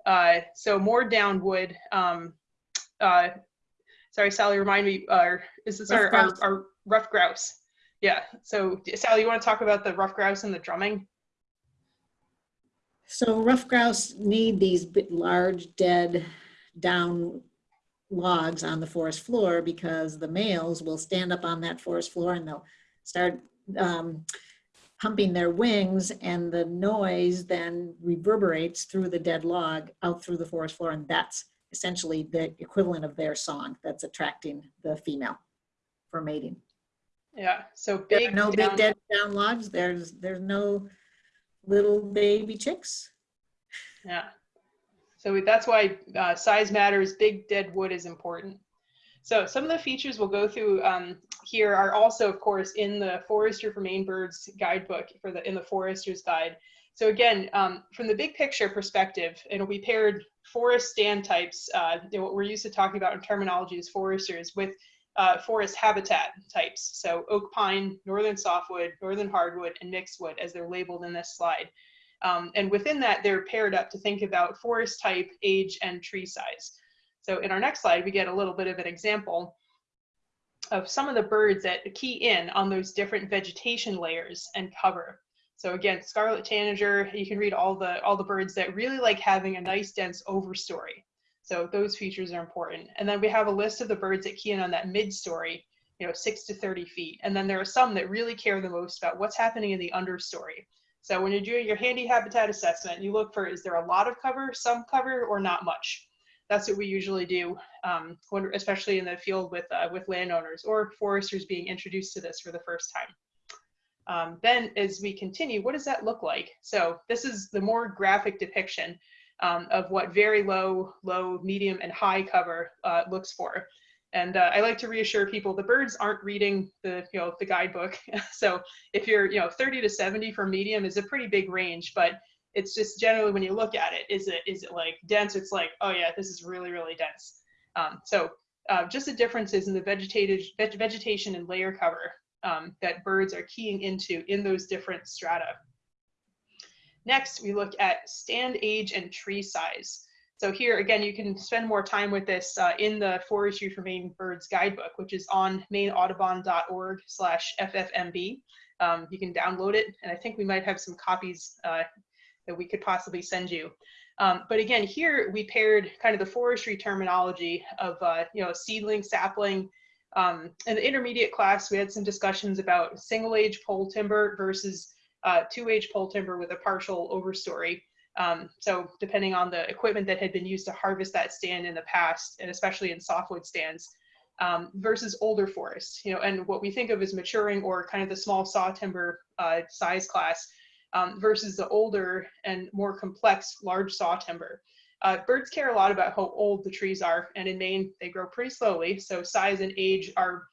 uh, so more downwood. Um, uh, sorry, Sally, remind me. Uh, is this our, Rough our, grouse. our ruffed grouse? Yeah. So Sally, you want to talk about the ruffed grouse and the drumming? So ruffed grouse need these large, dead, down logs on the forest floor because the males will stand up on that forest floor and they'll start um, humping their wings and the noise then reverberates through the dead log out through the forest floor and that's essentially the equivalent of their song that's attracting the female for mating. Yeah. So big. no down- big dead down logs. There's there's no little baby chicks. Yeah. So that's why uh, size matters. Big dead wood is important. So some of the features we'll go through um, here are also, of course, in the Forestry for Maine Birds guidebook for the in the Forester's Guide. So again, um, from the big picture perspective, it'll be paired forest stand types. Uh, what we're used to talking about in terminology as foresters with uh, forest habitat types. So oak pine, northern softwood, northern hardwood, and mixed wood as they're labeled in this slide. Um, and within that, they're paired up to think about forest type, age, and tree size. So in our next slide, we get a little bit of an example of some of the birds that key in on those different vegetation layers and cover. So again, scarlet tanager, you can read all the, all the birds that really like having a nice dense overstory. So those features are important. And then we have a list of the birds that key in on that mid-story, you know, six to 30 feet. And then there are some that really care the most about what's happening in the understory. So when you're doing your handy habitat assessment, you look for is there a lot of cover, some cover, or not much. That's what we usually do, um, when, especially in the field with uh, with landowners or foresters being introduced to this for the first time. Um, then as we continue, what does that look like? So this is the more graphic depiction um, of what very low, low, medium, and high cover uh, looks for. And uh, I like to reassure people the birds aren't reading the you know the guidebook. [LAUGHS] so if you're you know 30 to 70 for medium is a pretty big range, but it's just generally when you look at it, is it is it like dense? It's like oh yeah, this is really really dense. Um, so uh, just the differences in the vegetated veg vegetation and layer cover um, that birds are keying into in those different strata. Next, we look at stand age and tree size. So here, again, you can spend more time with this uh, in the Forestry for Maine Birds Guidebook, which is on maineaudubon.org slash FFMB. Um, you can download it, and I think we might have some copies uh, that we could possibly send you. Um, but again, here we paired kind of the forestry terminology of, uh, you know, seedling, sapling. Um, in the intermediate class, we had some discussions about single age pole timber versus uh, two age pole timber with a partial overstory. Um, so depending on the equipment that had been used to harvest that stand in the past, and especially in softwood stands, um, versus older forests, you know, and what we think of as maturing or kind of the small saw timber uh, size class um, versus the older and more complex large saw timber. Uh, birds care a lot about how old the trees are, and in Maine they grow pretty slowly, so size and age are,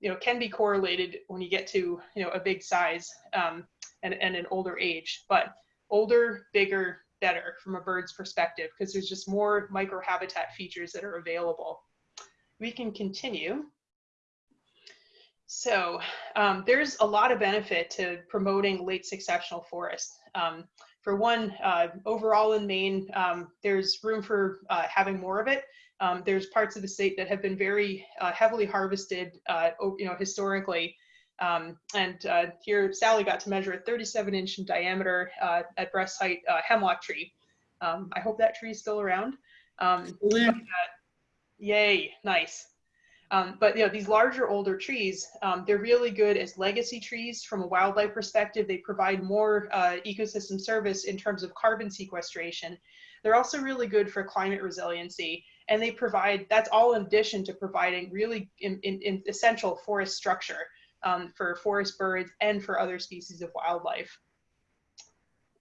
you know, can be correlated when you get to you know a big size um, and, and an older age. But older, bigger, better from a bird's perspective because there's just more microhabitat features that are available. We can continue. So um, there's a lot of benefit to promoting late successional forest. Um, for one, uh, overall in Maine, um, there's room for uh, having more of it. Um, there's parts of the state that have been very uh, heavily harvested, uh, you know, historically, um, and uh, here Sally got to measure a 37 inch in diameter uh, at breast height uh, hemlock tree. Um, I hope that tree is still around. Um, but, yay, nice. Um, but you know these larger, older trees, um, they're really good as legacy trees from a wildlife perspective. They provide more uh, ecosystem service in terms of carbon sequestration. They're also really good for climate resiliency, and they provide that's all in addition to providing really in, in, in essential forest structure um, for forest birds and for other species of wildlife.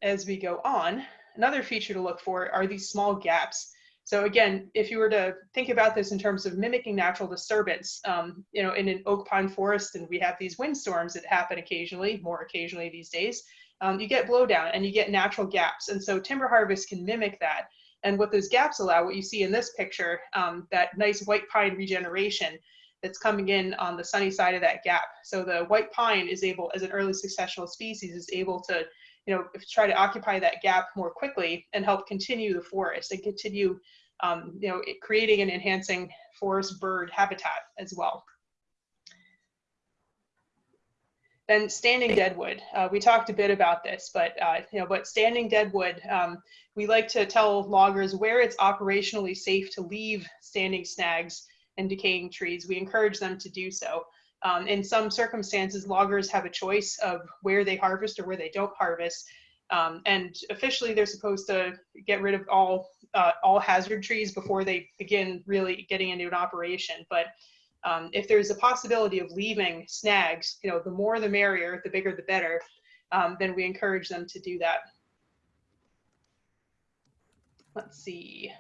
As we go on, another feature to look for are these small gaps. So again, if you were to think about this in terms of mimicking natural disturbance, um, you know, in an oak pine forest, and we have these windstorms that happen occasionally, more occasionally these days, um, you get blowdown and you get natural gaps. And so timber harvest can mimic that. And what those gaps allow, what you see in this picture, um, that nice white pine regeneration, that's coming in on the sunny side of that gap. So the white pine is able, as an early successional species, is able to, you know, try to occupy that gap more quickly and help continue the forest and continue, um, you know, creating and enhancing forest bird habitat as well. Then standing deadwood. Uh, we talked a bit about this, but uh, you know, but standing deadwood, um, we like to tell loggers where it's operationally safe to leave standing snags and decaying trees, we encourage them to do so. Um, in some circumstances, loggers have a choice of where they harvest or where they don't harvest. Um, and officially, they're supposed to get rid of all uh, all hazard trees before they begin really getting into an operation. But um, if there's a possibility of leaving snags, you know, the more the merrier, the bigger the better. Um, then we encourage them to do that. Let's see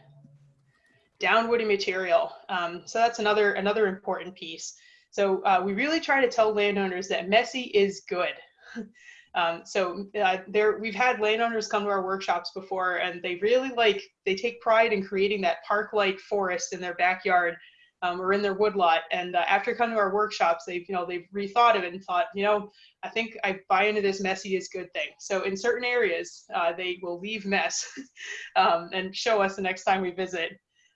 downwoody material. Um, so that's another another important piece. So uh, we really try to tell landowners that messy is good. [LAUGHS] um, so uh, there, we've had landowners come to our workshops before, and they really like they take pride in creating that park-like forest in their backyard um, or in their woodlot. And uh, after coming to our workshops, they've you know they've rethought it and thought, you know, I think I buy into this messy is good thing. So in certain areas, uh, they will leave mess [LAUGHS] um, and show us the next time we visit.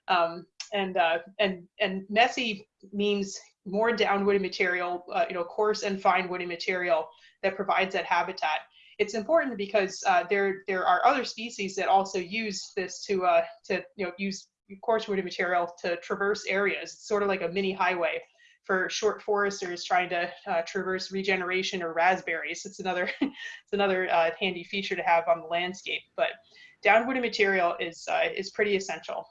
Um, and, uh, and, and messy means more downwoody material, uh, you know, coarse and fine woody material that provides that habitat. It's important because uh, there, there are other species that also use this to, uh, to you know, use coarse woody material to traverse areas. It's sort of like a mini highway for short foresters trying to uh, traverse regeneration or raspberries. It's another, [LAUGHS] it's another uh, handy feature to have on the landscape. But downwoody material is uh, is pretty essential.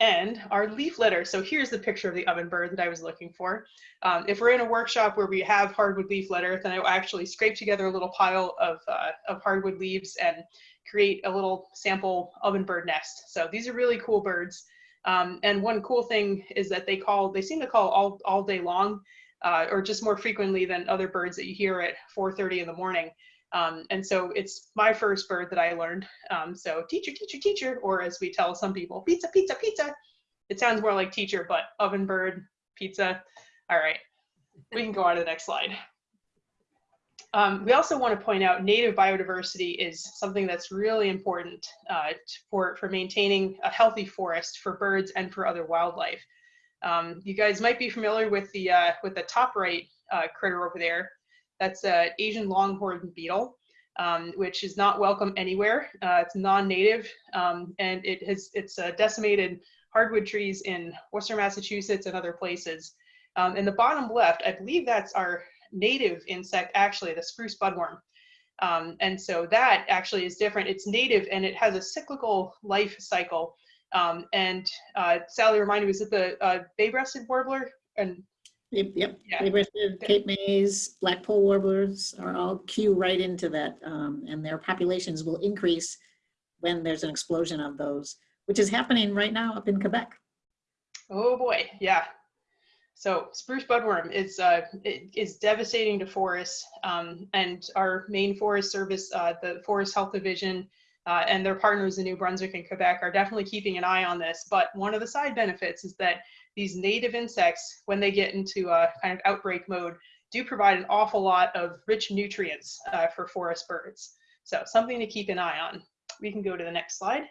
And our leaf litter. So here's the picture of the oven bird that I was looking for. Um, if we're in a workshop where we have hardwood leaf litter, then I will actually scrape together a little pile of, uh, of hardwood leaves and create a little sample oven bird nest. So these are really cool birds. Um, and one cool thing is that they call, they seem to call all, all day long, uh, or just more frequently than other birds that you hear at 4.30 in the morning. Um, and so it's my first bird that I learned. Um, so teacher, teacher, teacher, or as we tell some people, pizza, pizza, pizza. It sounds more like teacher, but oven bird, pizza. All right, we can go on to the next slide. Um, we also want to point out native biodiversity is something that's really important uh, for, for maintaining a healthy forest for birds and for other wildlife. Um, you guys might be familiar with the, uh, with the top right uh, critter over there. That's an Asian longhorn beetle, um, which is not welcome anywhere. Uh, it's non-native, um, and it has it's uh, decimated hardwood trees in Worcester, Massachusetts, and other places. Um, in the bottom left, I believe that's our native insect, actually, the spruce budworm. Um, and so that actually is different. It's native and it has a cyclical life cycle. Um, and uh, Sally reminded me, was it the uh, bay-breasted warbler? And Yep, yep. Yeah. Bay-breasted, Cape Mays, Blackpoll warblers are all cue right into that, um, and their populations will increase when there's an explosion of those, which is happening right now up in Quebec. Oh boy, yeah. So spruce budworm is uh, it is devastating to forests, um, and our Maine Forest Service, uh, the Forest Health Division, uh, and their partners in New Brunswick and Quebec are definitely keeping an eye on this. But one of the side benefits is that these native insects, when they get into a kind of outbreak mode, do provide an awful lot of rich nutrients uh, for forest birds. So something to keep an eye on. We can go to the next slide.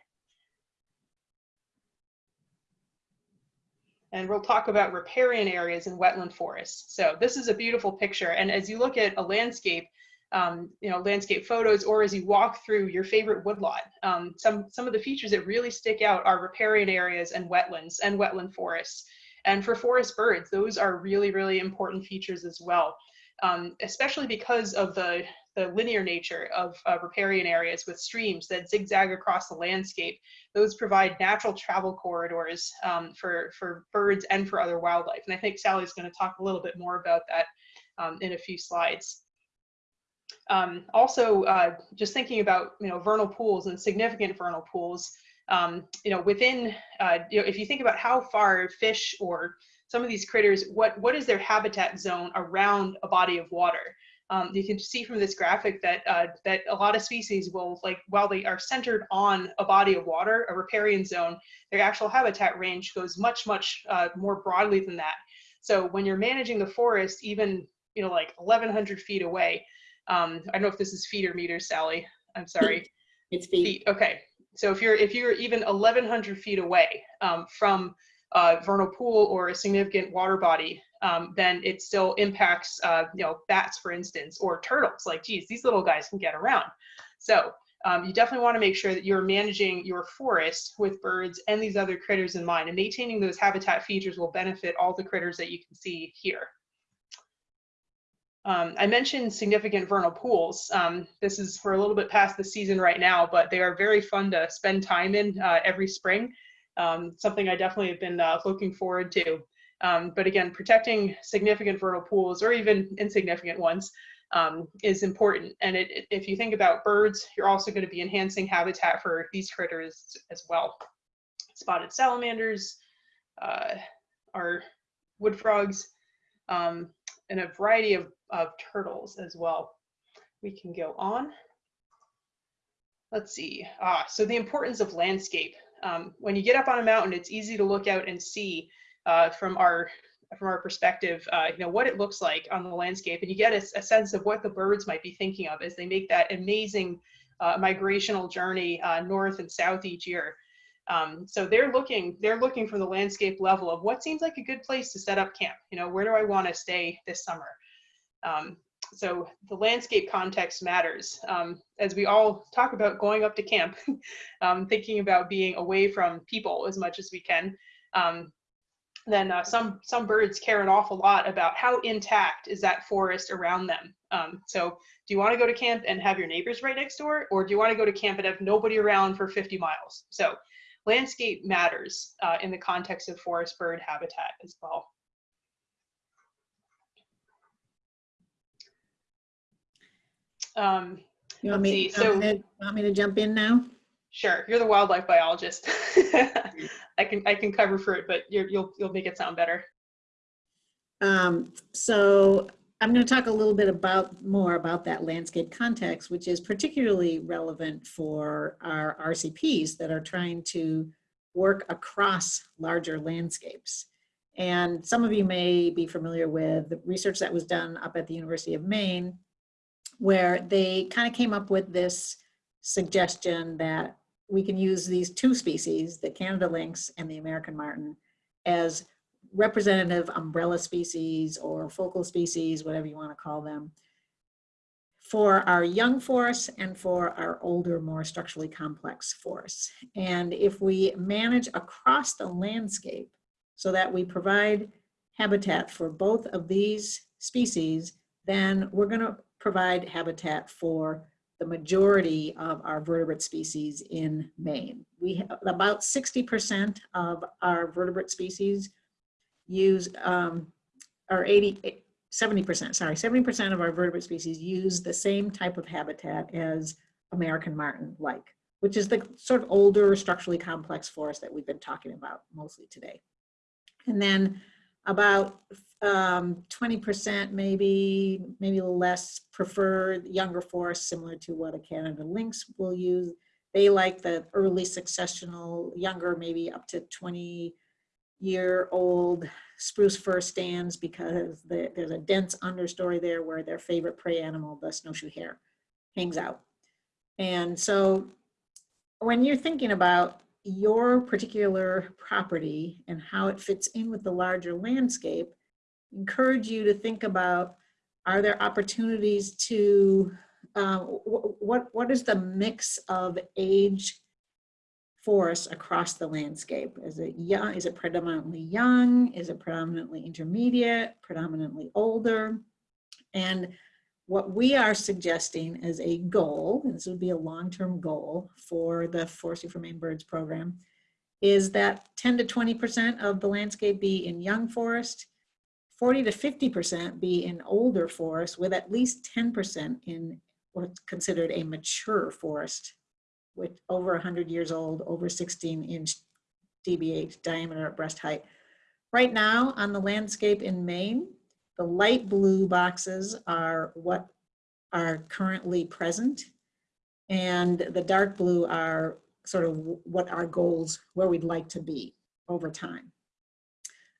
and we'll talk about riparian areas in wetland forests. So this is a beautiful picture. And as you look at a landscape, um, you know, landscape photos, or as you walk through your favorite woodlot, um, some, some of the features that really stick out are riparian areas and wetlands and wetland forests. And for forest birds, those are really, really important features as well, um, especially because of the, the linear nature of uh, riparian areas with streams that zigzag across the landscape. Those provide natural travel corridors um, for, for birds and for other wildlife. And I think Sally's going to talk a little bit more about that um, in a few slides. Um, also, uh, just thinking about you know vernal pools and significant vernal pools, um, you know within uh, you know if you think about how far fish or some of these critters, what what is their habitat zone around a body of water? Um, you can see from this graphic that uh, that a lot of species will like while they are centered on a body of water, a riparian zone, their actual habitat range goes much much uh, more broadly than that. So when you're managing the forest, even you know like 1,100 feet away, um, I don't know if this is feet or meters, Sally. I'm sorry. [LAUGHS] It's feet. Feet. Okay. So if you're if you're even 1,100 feet away um, from a vernal pool or a significant water body, um, then it still impacts, uh, you know, bats, for instance, or turtles. Like, geez, these little guys can get around. So um, you definitely want to make sure that you're managing your forest with birds and these other critters in mind, and maintaining those habitat features will benefit all the critters that you can see here. Um, I mentioned significant vernal pools. Um, this is for a little bit past the season right now, but they are very fun to spend time in uh, every spring. Um, something I definitely have been uh, looking forward to. Um, but again, protecting significant vernal pools or even insignificant ones um, is important. And it, it, if you think about birds, you're also going to be enhancing habitat for these critters as well. Spotted salamanders, uh, our wood frogs, um, and a variety of, of turtles as well. We can go on. Let's see. Ah, so the importance of landscape. Um, when you get up on a mountain, it's easy to look out and see uh, from our from our perspective, uh, you know what it looks like on the landscape, and you get a, a, sense of what the birds might be thinking of as they make that amazing uh, migrational journey uh, north and south each year. Um, so they're looking they're looking from the landscape level of what seems like a good place to set up camp. You know, where do I want to stay this summer? Um, so the landscape context matters. Um, as we all talk about going up to camp, [LAUGHS] um, thinking about being away from people as much as we can. Um, then uh, some some birds care an awful lot about how intact is that forest around them. Um, so do you want to go to camp and have your neighbors right next door, or do you want to go to camp and have nobody around for 50 miles? So landscape matters uh, in the context of forest bird habitat as well. Um, You want me, see, want me to- want me to jump in now? sure, you're the wildlife biologist. [LAUGHS] I can I can cover for it, but you're, you'll you'll make it sound better. Um, so I'm going to talk a little bit about more about that landscape context, which is particularly relevant for our RCPs that are trying to work across larger landscapes. And some of you may be familiar with the research that was done up at the University of Maine, where they kind of came up with this suggestion that we can use these two species, the Canada lynx and the American marten, as representative umbrella species or focal species, whatever you want to call them, for our young forests and for our older, more structurally complex forests. And if we manage across the landscape so that we provide habitat for both of these species, then we're going to provide habitat for the majority of our vertebrate species in Maine. We have about 60% of our vertebrate species use, um, or 80, 70%, sorry, 70% of our vertebrate species use the same type of habitat as American marten like, which is the sort of older structurally complex forest that we've been talking about mostly today. And then about um, 20% maybe, maybe less prefer younger forests similar to what a Canada lynx will use. They like the early successional, younger, maybe up to 20 year old spruce fir stands because the, there's a dense understory there where their favorite prey animal, the snowshoe hare, hangs out. And so when you're thinking about your particular property and how it fits in with the larger landscape, encourage you to think about, are there opportunities to, uh, what, what is the mix of age forests across the landscape? Is it young, is it predominantly young? Is it predominantly intermediate, predominantly older? And what we are suggesting as a goal, and this would be a long-term goal for the Forestry for Maine Birds program, is that 10 to 20% of the landscape be in young forest, 40 to 50% be in older forest, with at least 10% in what's considered a mature forest, with over 100 years old, over 16 inch DBH diameter at breast height. Right now on the landscape in Maine, the light blue boxes are what are currently present. And the dark blue are sort of what our goals, where we'd like to be over time.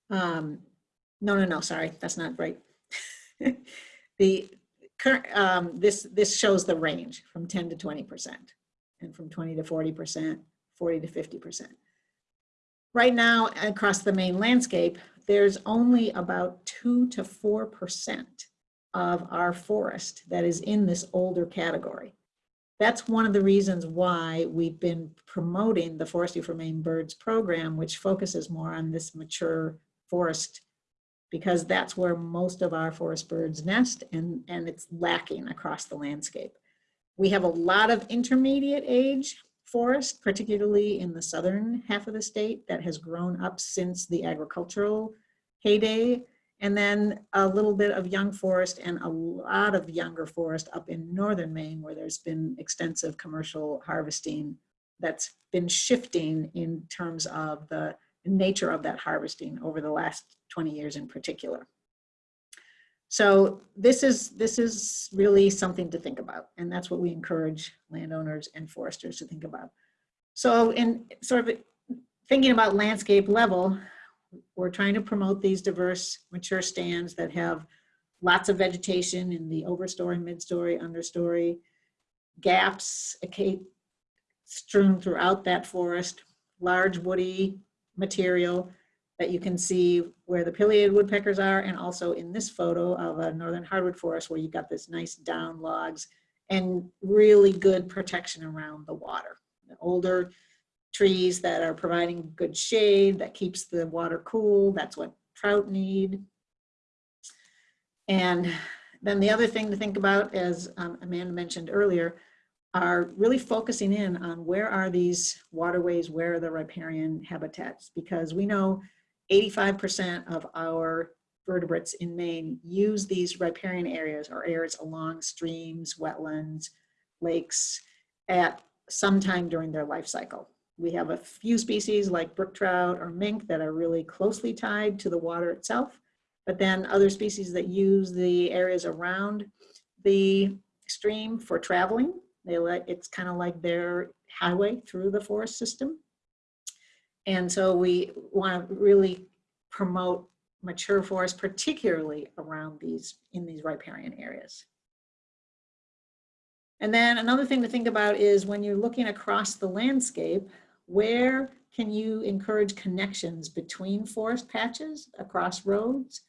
Um, no, no, no, sorry, that's not right. [LAUGHS] the current, um, this, this shows the range from 10 to 20% and from 20 to 40%, 40 to 50%. Right now, across the Maine landscape, there's only about two to 4% of our forest that is in this older category. That's one of the reasons why we've been promoting the Forestry for Maine Birds program, which focuses more on this mature forest, because that's where most of our forest birds nest and, and it's lacking across the landscape. We have a lot of intermediate age forest, particularly in the southern half of the state that has grown up since the agricultural heyday. And then a little bit of young forest and a lot of younger forest up in northern Maine where there's been extensive commercial harvesting that's been shifting in terms of the nature of that harvesting over the last 20 years in particular. So this is, this is really something to think about. And that's what we encourage landowners and foresters to think about. So in sort of thinking about landscape level, we're trying to promote these diverse mature stands that have lots of vegetation in the overstory, midstory, understory, gaps strewn throughout that forest, large woody material that you can see where the pileated woodpeckers are and also in this photo of a northern hardwood forest where you've got this nice down logs and really good protection around the water. The older trees that are providing good shade, that keeps the water cool. That's what trout need. And then the other thing to think about, as um, Amanda mentioned earlier, are really focusing in on where are these waterways, where are the riparian habitats? Because we know 85% of our vertebrates in Maine use these riparian areas or areas along streams, wetlands, lakes at some time during their life cycle. We have a few species like brook trout or mink that are really closely tied to the water itself, but then other species that use the areas around the stream for traveling. They let, it's kind of like their highway through the forest system. And so we want to really promote mature forests, particularly around these, in these riparian areas. And then another thing to think about is when you're looking across the landscape, where can you encourage connections between forest patches across roads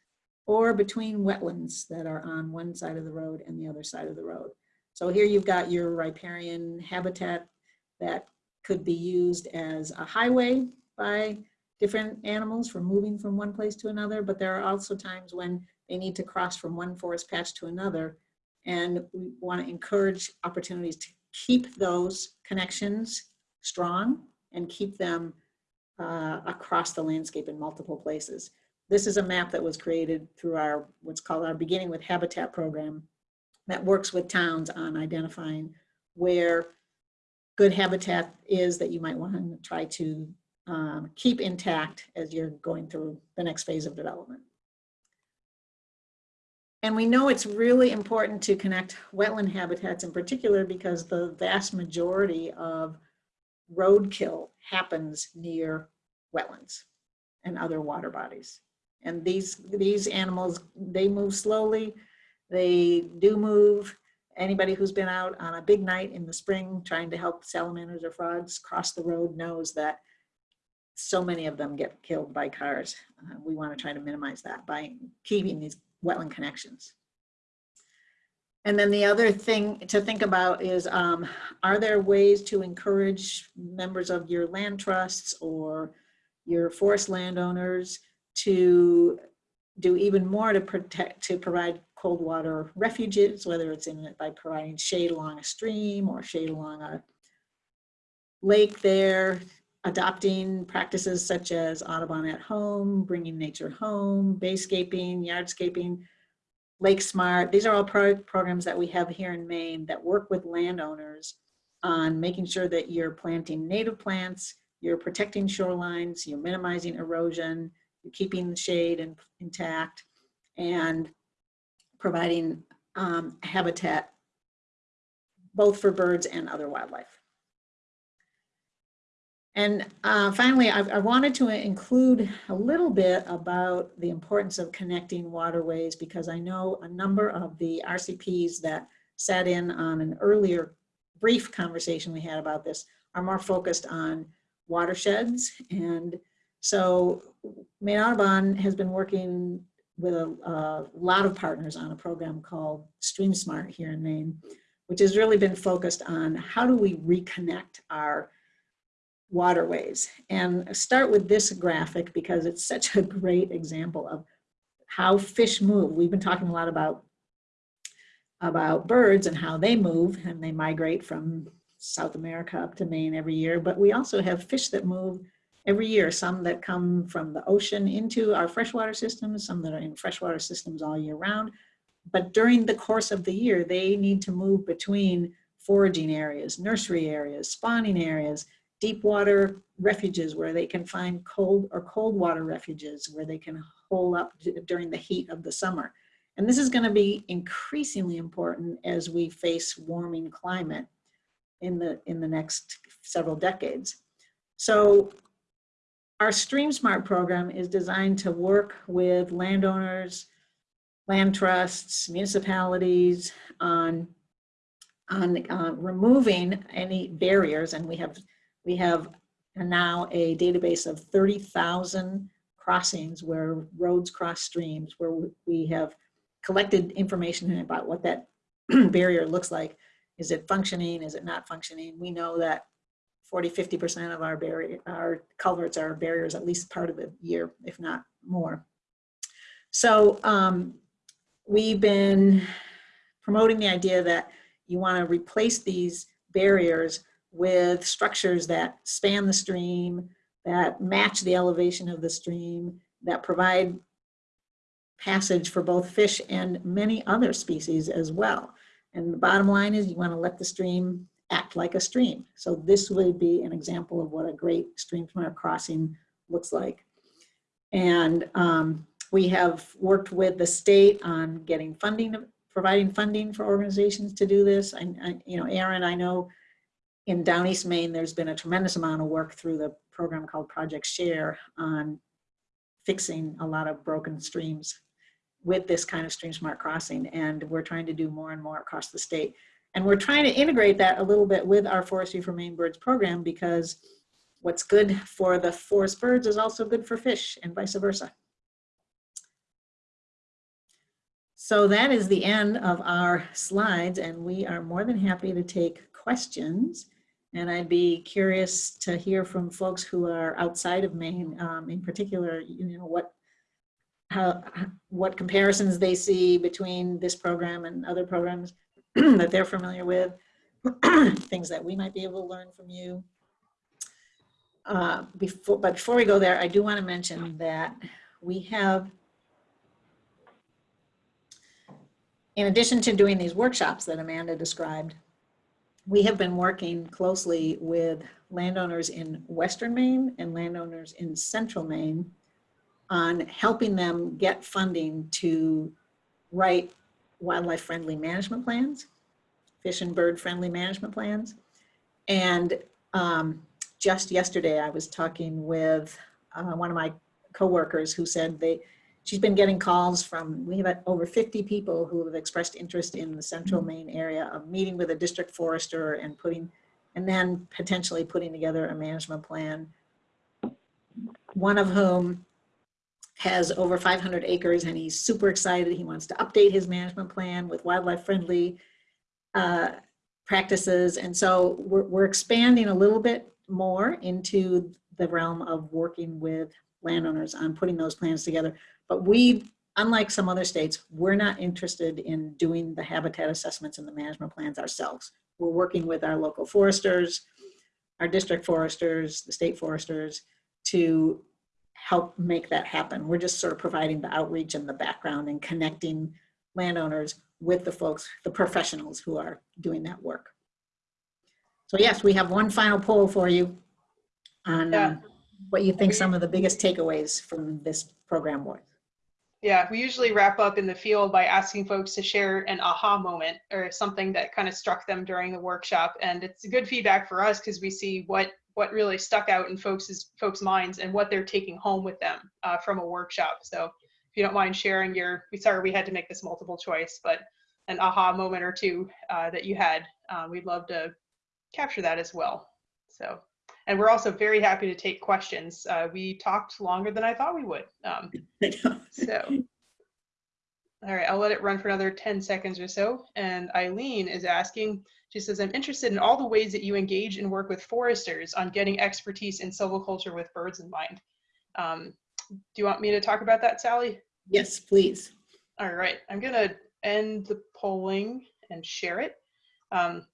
or between wetlands that are on one side of the road and the other side of the road? So here you've got your riparian habitat that could be used as a highway by different animals for moving from one place to another, but there are also times when they need to cross from one forest patch to another. And we want to encourage opportunities to keep those connections strong and keep them uh, across the landscape in multiple places. This is a map that was created through our, what's called our Beginning with Habitat program that works with towns on identifying where good habitat is that you might want to try to um, keep intact as you're going through the next phase of development. And we know it's really important to connect wetland habitats in particular because the vast majority of roadkill happens near wetlands and other water bodies. And these, these animals, they move slowly, they do move. Anybody who's been out on a big night in the spring trying to help salamanders or frogs cross the road knows that so many of them get killed by cars. Uh, we want to try to minimize that by keeping these wetland connections. And then the other thing to think about is, um, are there ways to encourage members of your land trusts or your forest landowners to do even more to protect, to provide cold water refuges, whether it's in by providing shade along a stream or shade along a lake there, adopting practices such as Audubon at home, bringing nature home, bayscaping, yardscaping, Lake Smart. These are all pro programs that we have here in Maine that work with landowners on making sure that you're planting native plants, you're protecting shorelines, you're minimizing erosion, you're keeping the shade in, intact, and providing um, habitat both for birds and other wildlife. And uh, finally, I, I, wanted to include a little bit about the importance of connecting waterways because I know a number of the RCPs that sat in on an earlier brief conversation we had about this are more focused on watersheds. And so Maine Audubon has been working with a, a lot of partners on a program called Stream Smart here in Maine, which has really been focused on how do we reconnect our waterways. And start with this graphic because it's such a great example of how fish move. We've been talking a lot about, about birds and how they move and they migrate from South America up to Maine every year, but we also have fish that move every year, some that come from the ocean into our freshwater systems, some that are in freshwater systems all year round. But during the course of the year, they need to move between foraging areas, nursery areas, spawning areas, deep water refuges where they can find cold or cold water refuges where they can hole up during the heat of the summer. And this is gonna be increasingly important as we face warming climate in the, in the next several decades. So our Stream Smart program is designed to work with landowners, land trusts, municipalities on, on uh, removing any barriers. And we have we have now a database of 30,000 crossings where roads cross streams, where we have collected information about what that [CLEARS THROAT] barrier looks like. Is it functioning? Is it not functioning? We know that 40, 50% of our barrier, our culverts are barriers at least part of the year, if not more. So um, we've been promoting the idea that you want to replace these barriers with structures that span the stream, that match the elevation of the stream, that provide passage for both fish and many other species as well. And the bottom line is you want to let the stream act like a stream. So this would be an example of what a great stream crossing looks like. And um, we have worked with the state on getting funding, providing funding for organizations to do this. And, you know, Erin, I know in Down East Maine, there's been a tremendous amount of work through the program called Project Share on fixing a lot of broken streams with this kind of stream smart crossing. And we're trying to do more and more across the state. And we're trying to integrate that a little bit with our Forestry for Maine Birds program because what's good for the forest birds is also good for fish and vice versa. So that is the end of our slides and we are more than happy to take questions. And I'd be curious to hear from folks who are outside of Maine, um, in particular, you know, what how, what comparisons they see between this program and other programs [CLEARS THROAT] that they're familiar with, [CLEARS THROAT] things that we might be able to learn from you. Uh, before, but before we go there, I do want to mention that we have, in addition to doing these workshops that Amanda described, we have been working closely with landowners in Western Maine and landowners in Central Maine on helping them get funding to write wildlife friendly management plans, fish and bird friendly management plans. And um, just yesterday I was talking with uh, one of my coworkers who said they, she's been getting calls from, we have over 50 people who have expressed interest in the central Maine area of meeting with a district forester and putting, and then potentially putting together a management plan. One of whom has over 500 acres and he's super excited. He wants to update his management plan with wildlife friendly uh, practices. And so we're, we're expanding a little bit more into the realm of working with landowners on putting those plans together. But we, unlike some other states, we're not interested in doing the habitat assessments and the management plans ourselves. We're working with our local foresters, our district foresters, the state foresters to help make that happen. We're just sort of providing the outreach and the background and connecting landowners with the folks, the professionals who are doing that work. So yes, we have one final poll for you on Yeah. um, what you think some of the biggest takeaways from this program was. Yeah, we usually wrap up in the field by asking folks to share an aha moment or something that kind of struck them during the workshop. And it's good feedback for us because we see what what really stuck out in folks' folks' minds and what they're taking home with them uh, from a workshop. So if you don't mind sharing your, we sorry we had to make this multiple choice, but an aha moment or two uh, that you had, uh, we'd love to capture that as well. So, and we're also very happy to take questions. Uh, we talked longer than I thought we would. Um, [LAUGHS] so, all right, I'll let it run for another 10 seconds or so. And Eileen is asking, she says, I'm interested in all the ways that you engage and work with foresters on getting expertise in silviculture with birds in mind. Um, do you want me to talk about that, Sally? Yes, please. All right, I'm gonna end the polling and share it. Um,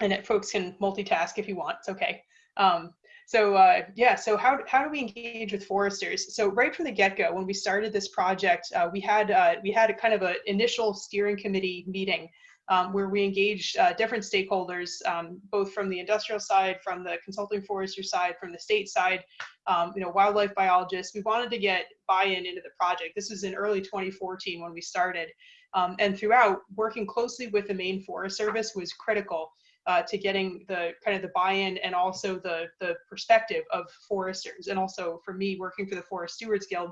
and it, folks can multitask if you want, it's okay. Um, so uh, yeah, so how, how do we engage with foresters? So right from the get-go, when we started this project, uh, we had uh, we had a kind of an initial steering committee meeting um, where we engaged uh, different stakeholders, um, both from the industrial side, from the consulting forester side, from the state side, um, you know, wildlife biologists. We wanted to get buy-in into the project. This was in early 2014 when we started. Um, and throughout, working closely with the Maine Forest Service was critical uh, to getting the kind of the buy-in and also the the perspective of foresters. And also for me working for the Forest Stewards Guild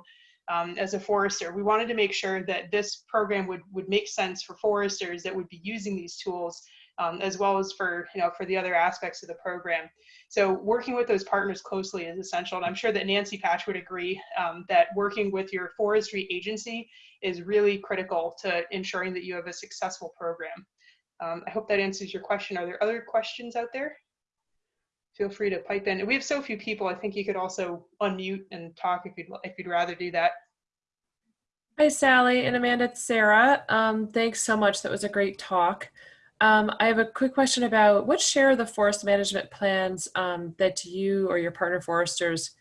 um, as a forester we wanted to make sure that this program would would make sense for foresters that would be using these tools um, as well as for you know for the other aspects of the program. So working with those partners closely is essential and I'm sure that Nancy Patch would agree um, that working with your forestry agency is really critical to ensuring that you have a successful program um, I hope that answers your question. Are there other questions out there? feel free to pipe in. We have so few people. I think you could also unmute and talk if you'd if you'd rather do that. Hi, Sally and Amanda. It's Sarah. Um, thanks so much. That was a great talk. Um, I have a quick question about what share of the forest management plans um, that you or your partner foresters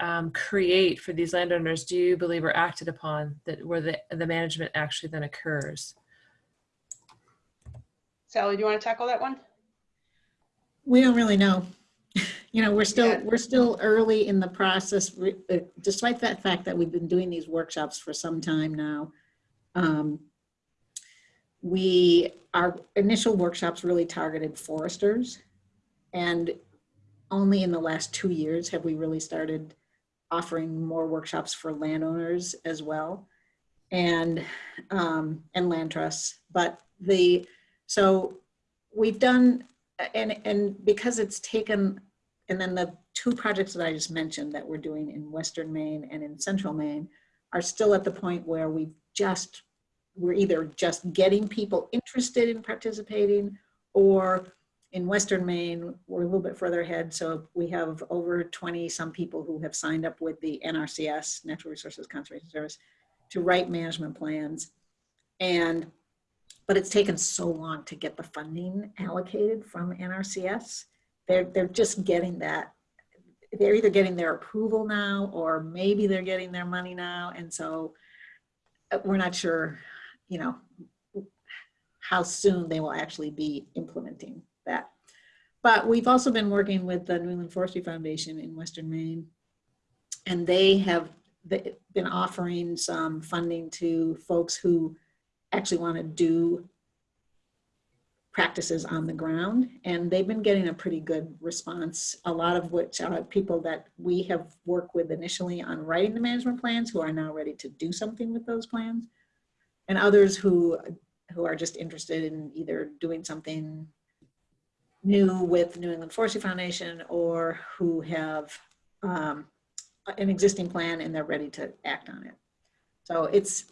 um, create for these landowners do you believe are acted upon that where the, the management actually then occurs? Sally, do you want to tackle that one? We don't really know. [LAUGHS] You know, we're still, Yeah. we're still early in the process, uh, despite that fact that we've been doing these workshops for some time now. Um, We, our initial workshops really targeted foresters. And only in the last two years have we really started offering more workshops for landowners as well. And, um, and land trusts. But the, so we've done, and, and because it's taken, and then the two projects that I just mentioned that we're doing in Western Maine and in Central Maine are still at the point where we've just, we're either just getting people interested in participating or in Western Maine, we're a little bit further ahead. So we have over 20 some people who have signed up with the NRCS, Natural Resources Conservation Service, to write management plans. And but it's taken so long to get the funding allocated from NRCS. They're, they're just getting that. They're either getting their approval now or maybe they're getting their money now. And so uh, we're not sure, you know, how soon they will actually be implementing that. But we've also been working with the New England Forestry Foundation in Western Maine. And they have been offering some funding to folks who actually want to do practices on the ground and they've been getting a pretty good response a lot of which are people that we have worked with initially on writing the management plans who are now ready to do something with those plans and others who who are just interested in either doing something new with New England Forestry Foundation or who have um, an existing plan and they're ready to act on it. So it's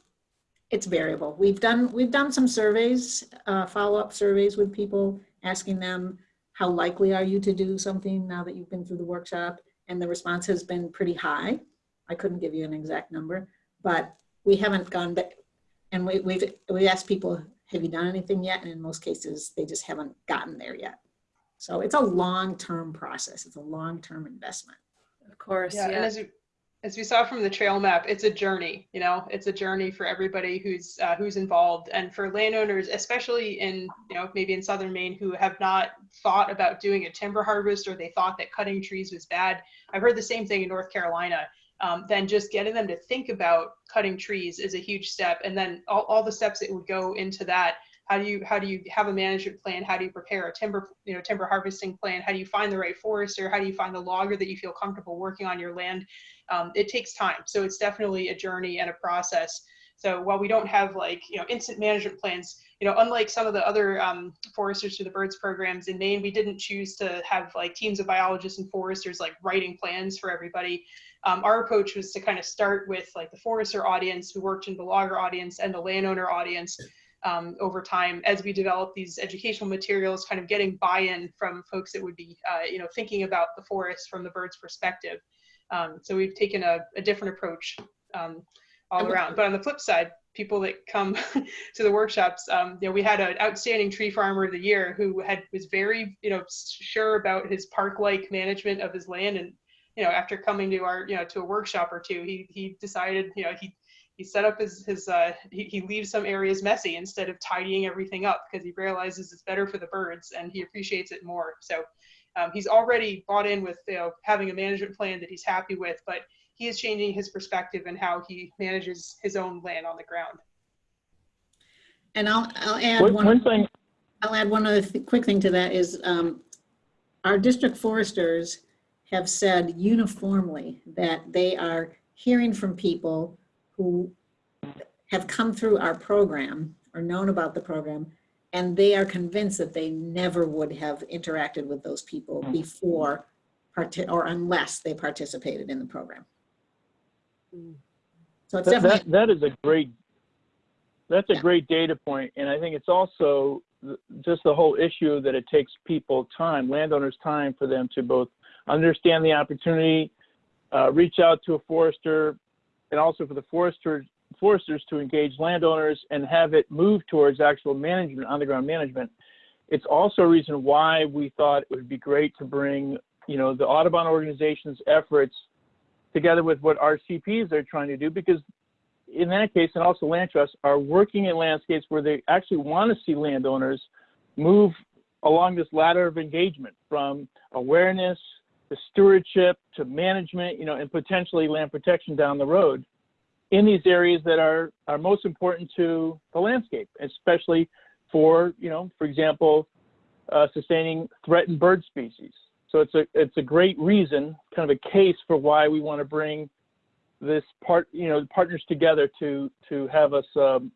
it's variable. We've done we've done some surveys, uh, follow-up surveys with people, asking them how likely are you to do something now that you've been through the workshop, and the response has been pretty high. I couldn't give you an exact number, but we haven't gone back, and we, we've we asked people, have you done anything yet? And in most cases, they just haven't gotten there yet. So it's a long-term process. It's a long-term investment. Of course, Yeah, yeah. And as we, as we saw from the trail map, it's a journey. You know, it's a journey for everybody who's uh, who's involved, and for landowners, especially in you know maybe in southern Maine, who have not thought about doing a timber harvest or they thought that cutting trees was bad. I've heard the same thing in North Carolina. Um, then just getting them to think about cutting trees is a huge step, and then all, all the steps that would go into that. How do you how do you have a management plan? How do you prepare a timber you know timber harvesting plan? How do you find the right forester? How do you find the logger that you feel comfortable working on your land? um, it takes time. So it's definitely a journey and a process. So while we don't have like, you know, instant management plans, you know, unlike some of the other um, foresters through the birds programs in Maine, we didn't choose to have like teams of biologists and foresters like writing plans for everybody. Um, our approach was to kind of start with like the forester audience who worked in the logger audience and the landowner audience um, over time as we develop these educational materials, kind of getting buy-in from folks that would be, uh, you know, thinking about the forest from the bird's perspective. Um, so we've taken a, a different approach um, all around. But on the flip side, people that come [LAUGHS] to the workshops, um, you know, we had an outstanding tree farmer of the year who had was very, you know, sure about his park-like management of his land, and you know, after coming to our, you know, to a workshop or two, he he decided, you know, he he set up his his uh, he, he leaves some areas messy instead of tidying everything up because he realizes it's better for the birds and he appreciates it more. So um, he's already bought in with you know, having a management plan that he's happy with, but he is changing his perspective and how he manages his own land on the ground. And I'll, I'll add One, one. one thing, I'll add one other th- quick thing to that is um, our district foresters have said uniformly that they are hearing from people who have come through our program or known about the program, and they are convinced that they never would have interacted with those people before parti- or unless they participated in the program. So it's that, definitely, that, that is a great, that's a Yeah. great data point, and I think it's also just the whole issue that it takes people time, landowners time for them to both understand the opportunity, uh, reach out to a forester, and also for the forester, foresters to engage landowners and have it move towards actual management, on-the-ground management. It's also a reason why we thought it would be great to bring, you know, the Audubon organization's efforts together with what RCPs are trying to do, because in that case, and also land trusts are working in landscapes where they actually want to see landowners move along this ladder of engagement from awareness to stewardship to management, you know, and potentially land protection down the road in these areas that are, are most important to the landscape, especially for, you know, for example, uh, sustaining threatened bird species. So it's a, it's a great reason, kind of a case for why we want to bring this part, you know, partners together to, to have us, um,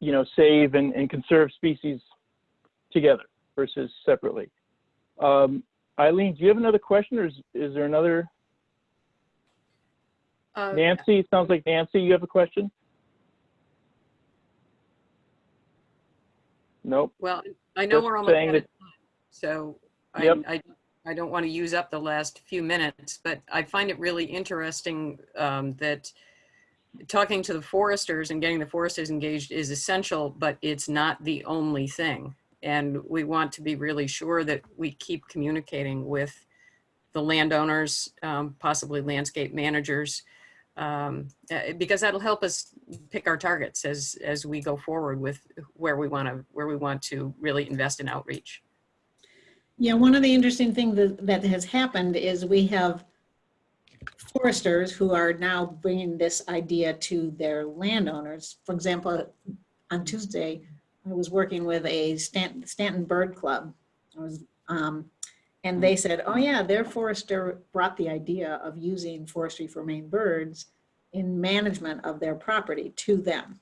you know, save and, and conserve species together versus separately. Um, Eileen, do you have another question or is, is there another? Uh, Nancy, it sounds like Nancy, you have a question? Nope. Well, I know Just we're almost out of time, so I, I, I don't want to use up the last few minutes, but I find it really interesting um, that talking to the foresters and getting the foresters engaged is essential, but it's not the only thing. And we want to be really sure that we keep communicating with the landowners, um, possibly landscape managers, um, uh, because that'll help us pick our targets as as we go forward with where we want to where we want to really invest in outreach. Yeah, one of the interesting things that, that has happened is we have foresters who are now bringing this idea to their landowners. For example, on Tuesday, I was working with a Stanton, Stanton Bird Club. I was, um, and they said, oh yeah, their forester brought the idea of using forestry for Maine birds in management of their property to them.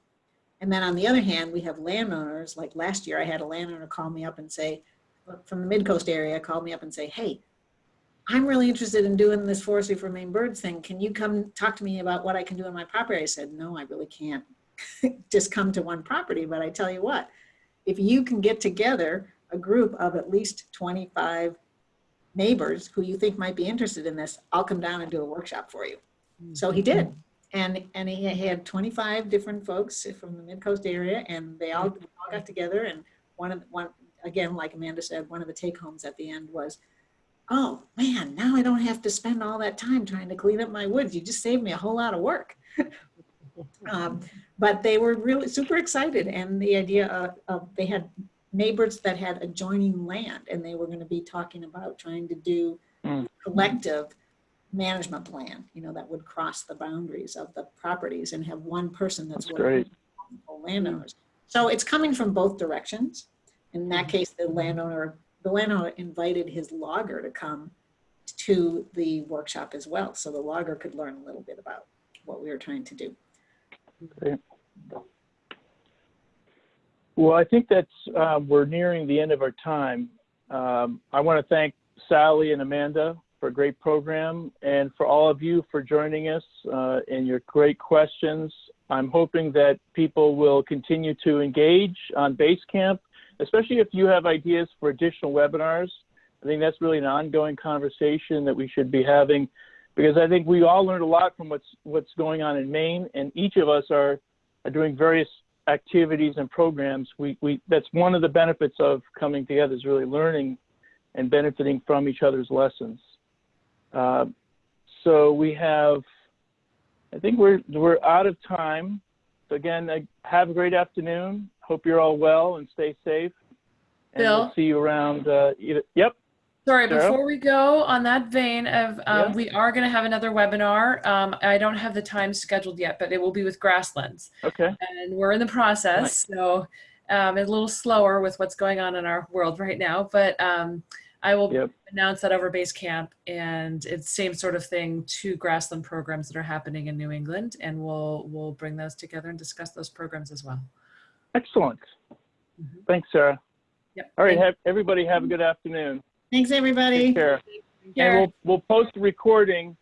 And then on the other hand, we have landowners, like last year, I had a landowner call me up and say, from the mid-coast area called me up and say, hey, I'm really interested in doing this forestry for Maine birds thing. Can you come talk to me about what I can do on my property? I said, no, I really can't [LAUGHS] just come to one property. But I tell you what, if you can get together a group of at least 25 neighbors who you think might be interested in this, I'll come down and do a workshop for you. So he did. And, and he had 25 different folks from the mid-coast area and they all, we all got together and one of the, one, again, like Amanda said, one of the take homes at the end was, oh man, now I don't have to spend all that time trying to clean up my woods. You just saved me a whole lot of work. [LAUGHS] um, but they were really super excited. And the idea of, of they had neighbors that had adjoining land and they were going to be talking about trying to do Mm. collective management plan, you know, that would cross the boundaries of the properties and have one person that's That's working great. landowners. So it's coming from both directions. In that case, the landowner, the landowner invited his logger to come to the workshop as well. So the logger could learn a little bit about what we were trying to do. Well, I think that's, uh, we're nearing the end of our time. Um, I want to thank Sally and Amanda for a great program and for all of you for joining us uh, and your great questions. I'm hoping that people will continue to engage on Basecamp, especially if you have ideas for additional webinars. I think that's really an ongoing conversation that we should be having because I think we all learned a lot from what's what's going on in Maine, and each of us are, are doing various activities and programs. We, we that's one of the benefits of coming together is really learning and benefiting from each other's lessons. Uh, so we have, I think we're we're out of time. So again, I- have a great afternoon. Hope you're all well and stay safe. And we'll Bill? see you around. Uh, either, yep. Sorry, before we go on that vein of, um, Yeah. we are going to have another webinar. Um, I don't have the time scheduled yet, but it will be with grasslands. Okay. and we're in the process. So um, it's a little slower with what's going on in our world right now, but um, I will Yep. announce that over Basecamp, and it's same sort of thing. Two grassland programs that are happening in New England, and we'll we'll bring those together and discuss those programs as well. Excellent. Mhm. Thanks, Sarah. Yep. All right. Have, everybody have a good afternoon. Thanks, everybody. Take care. And Care. we'll, we'll post a recording,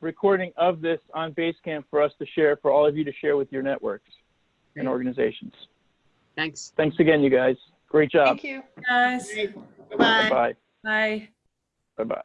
recording of this on Basecamp for us to share, for all of you to share with your networks and organizations. Thanks. Thanks again, you guys. Great job. Thank you. Guys, Bye-bye. Bye-bye. bye. Bye-bye.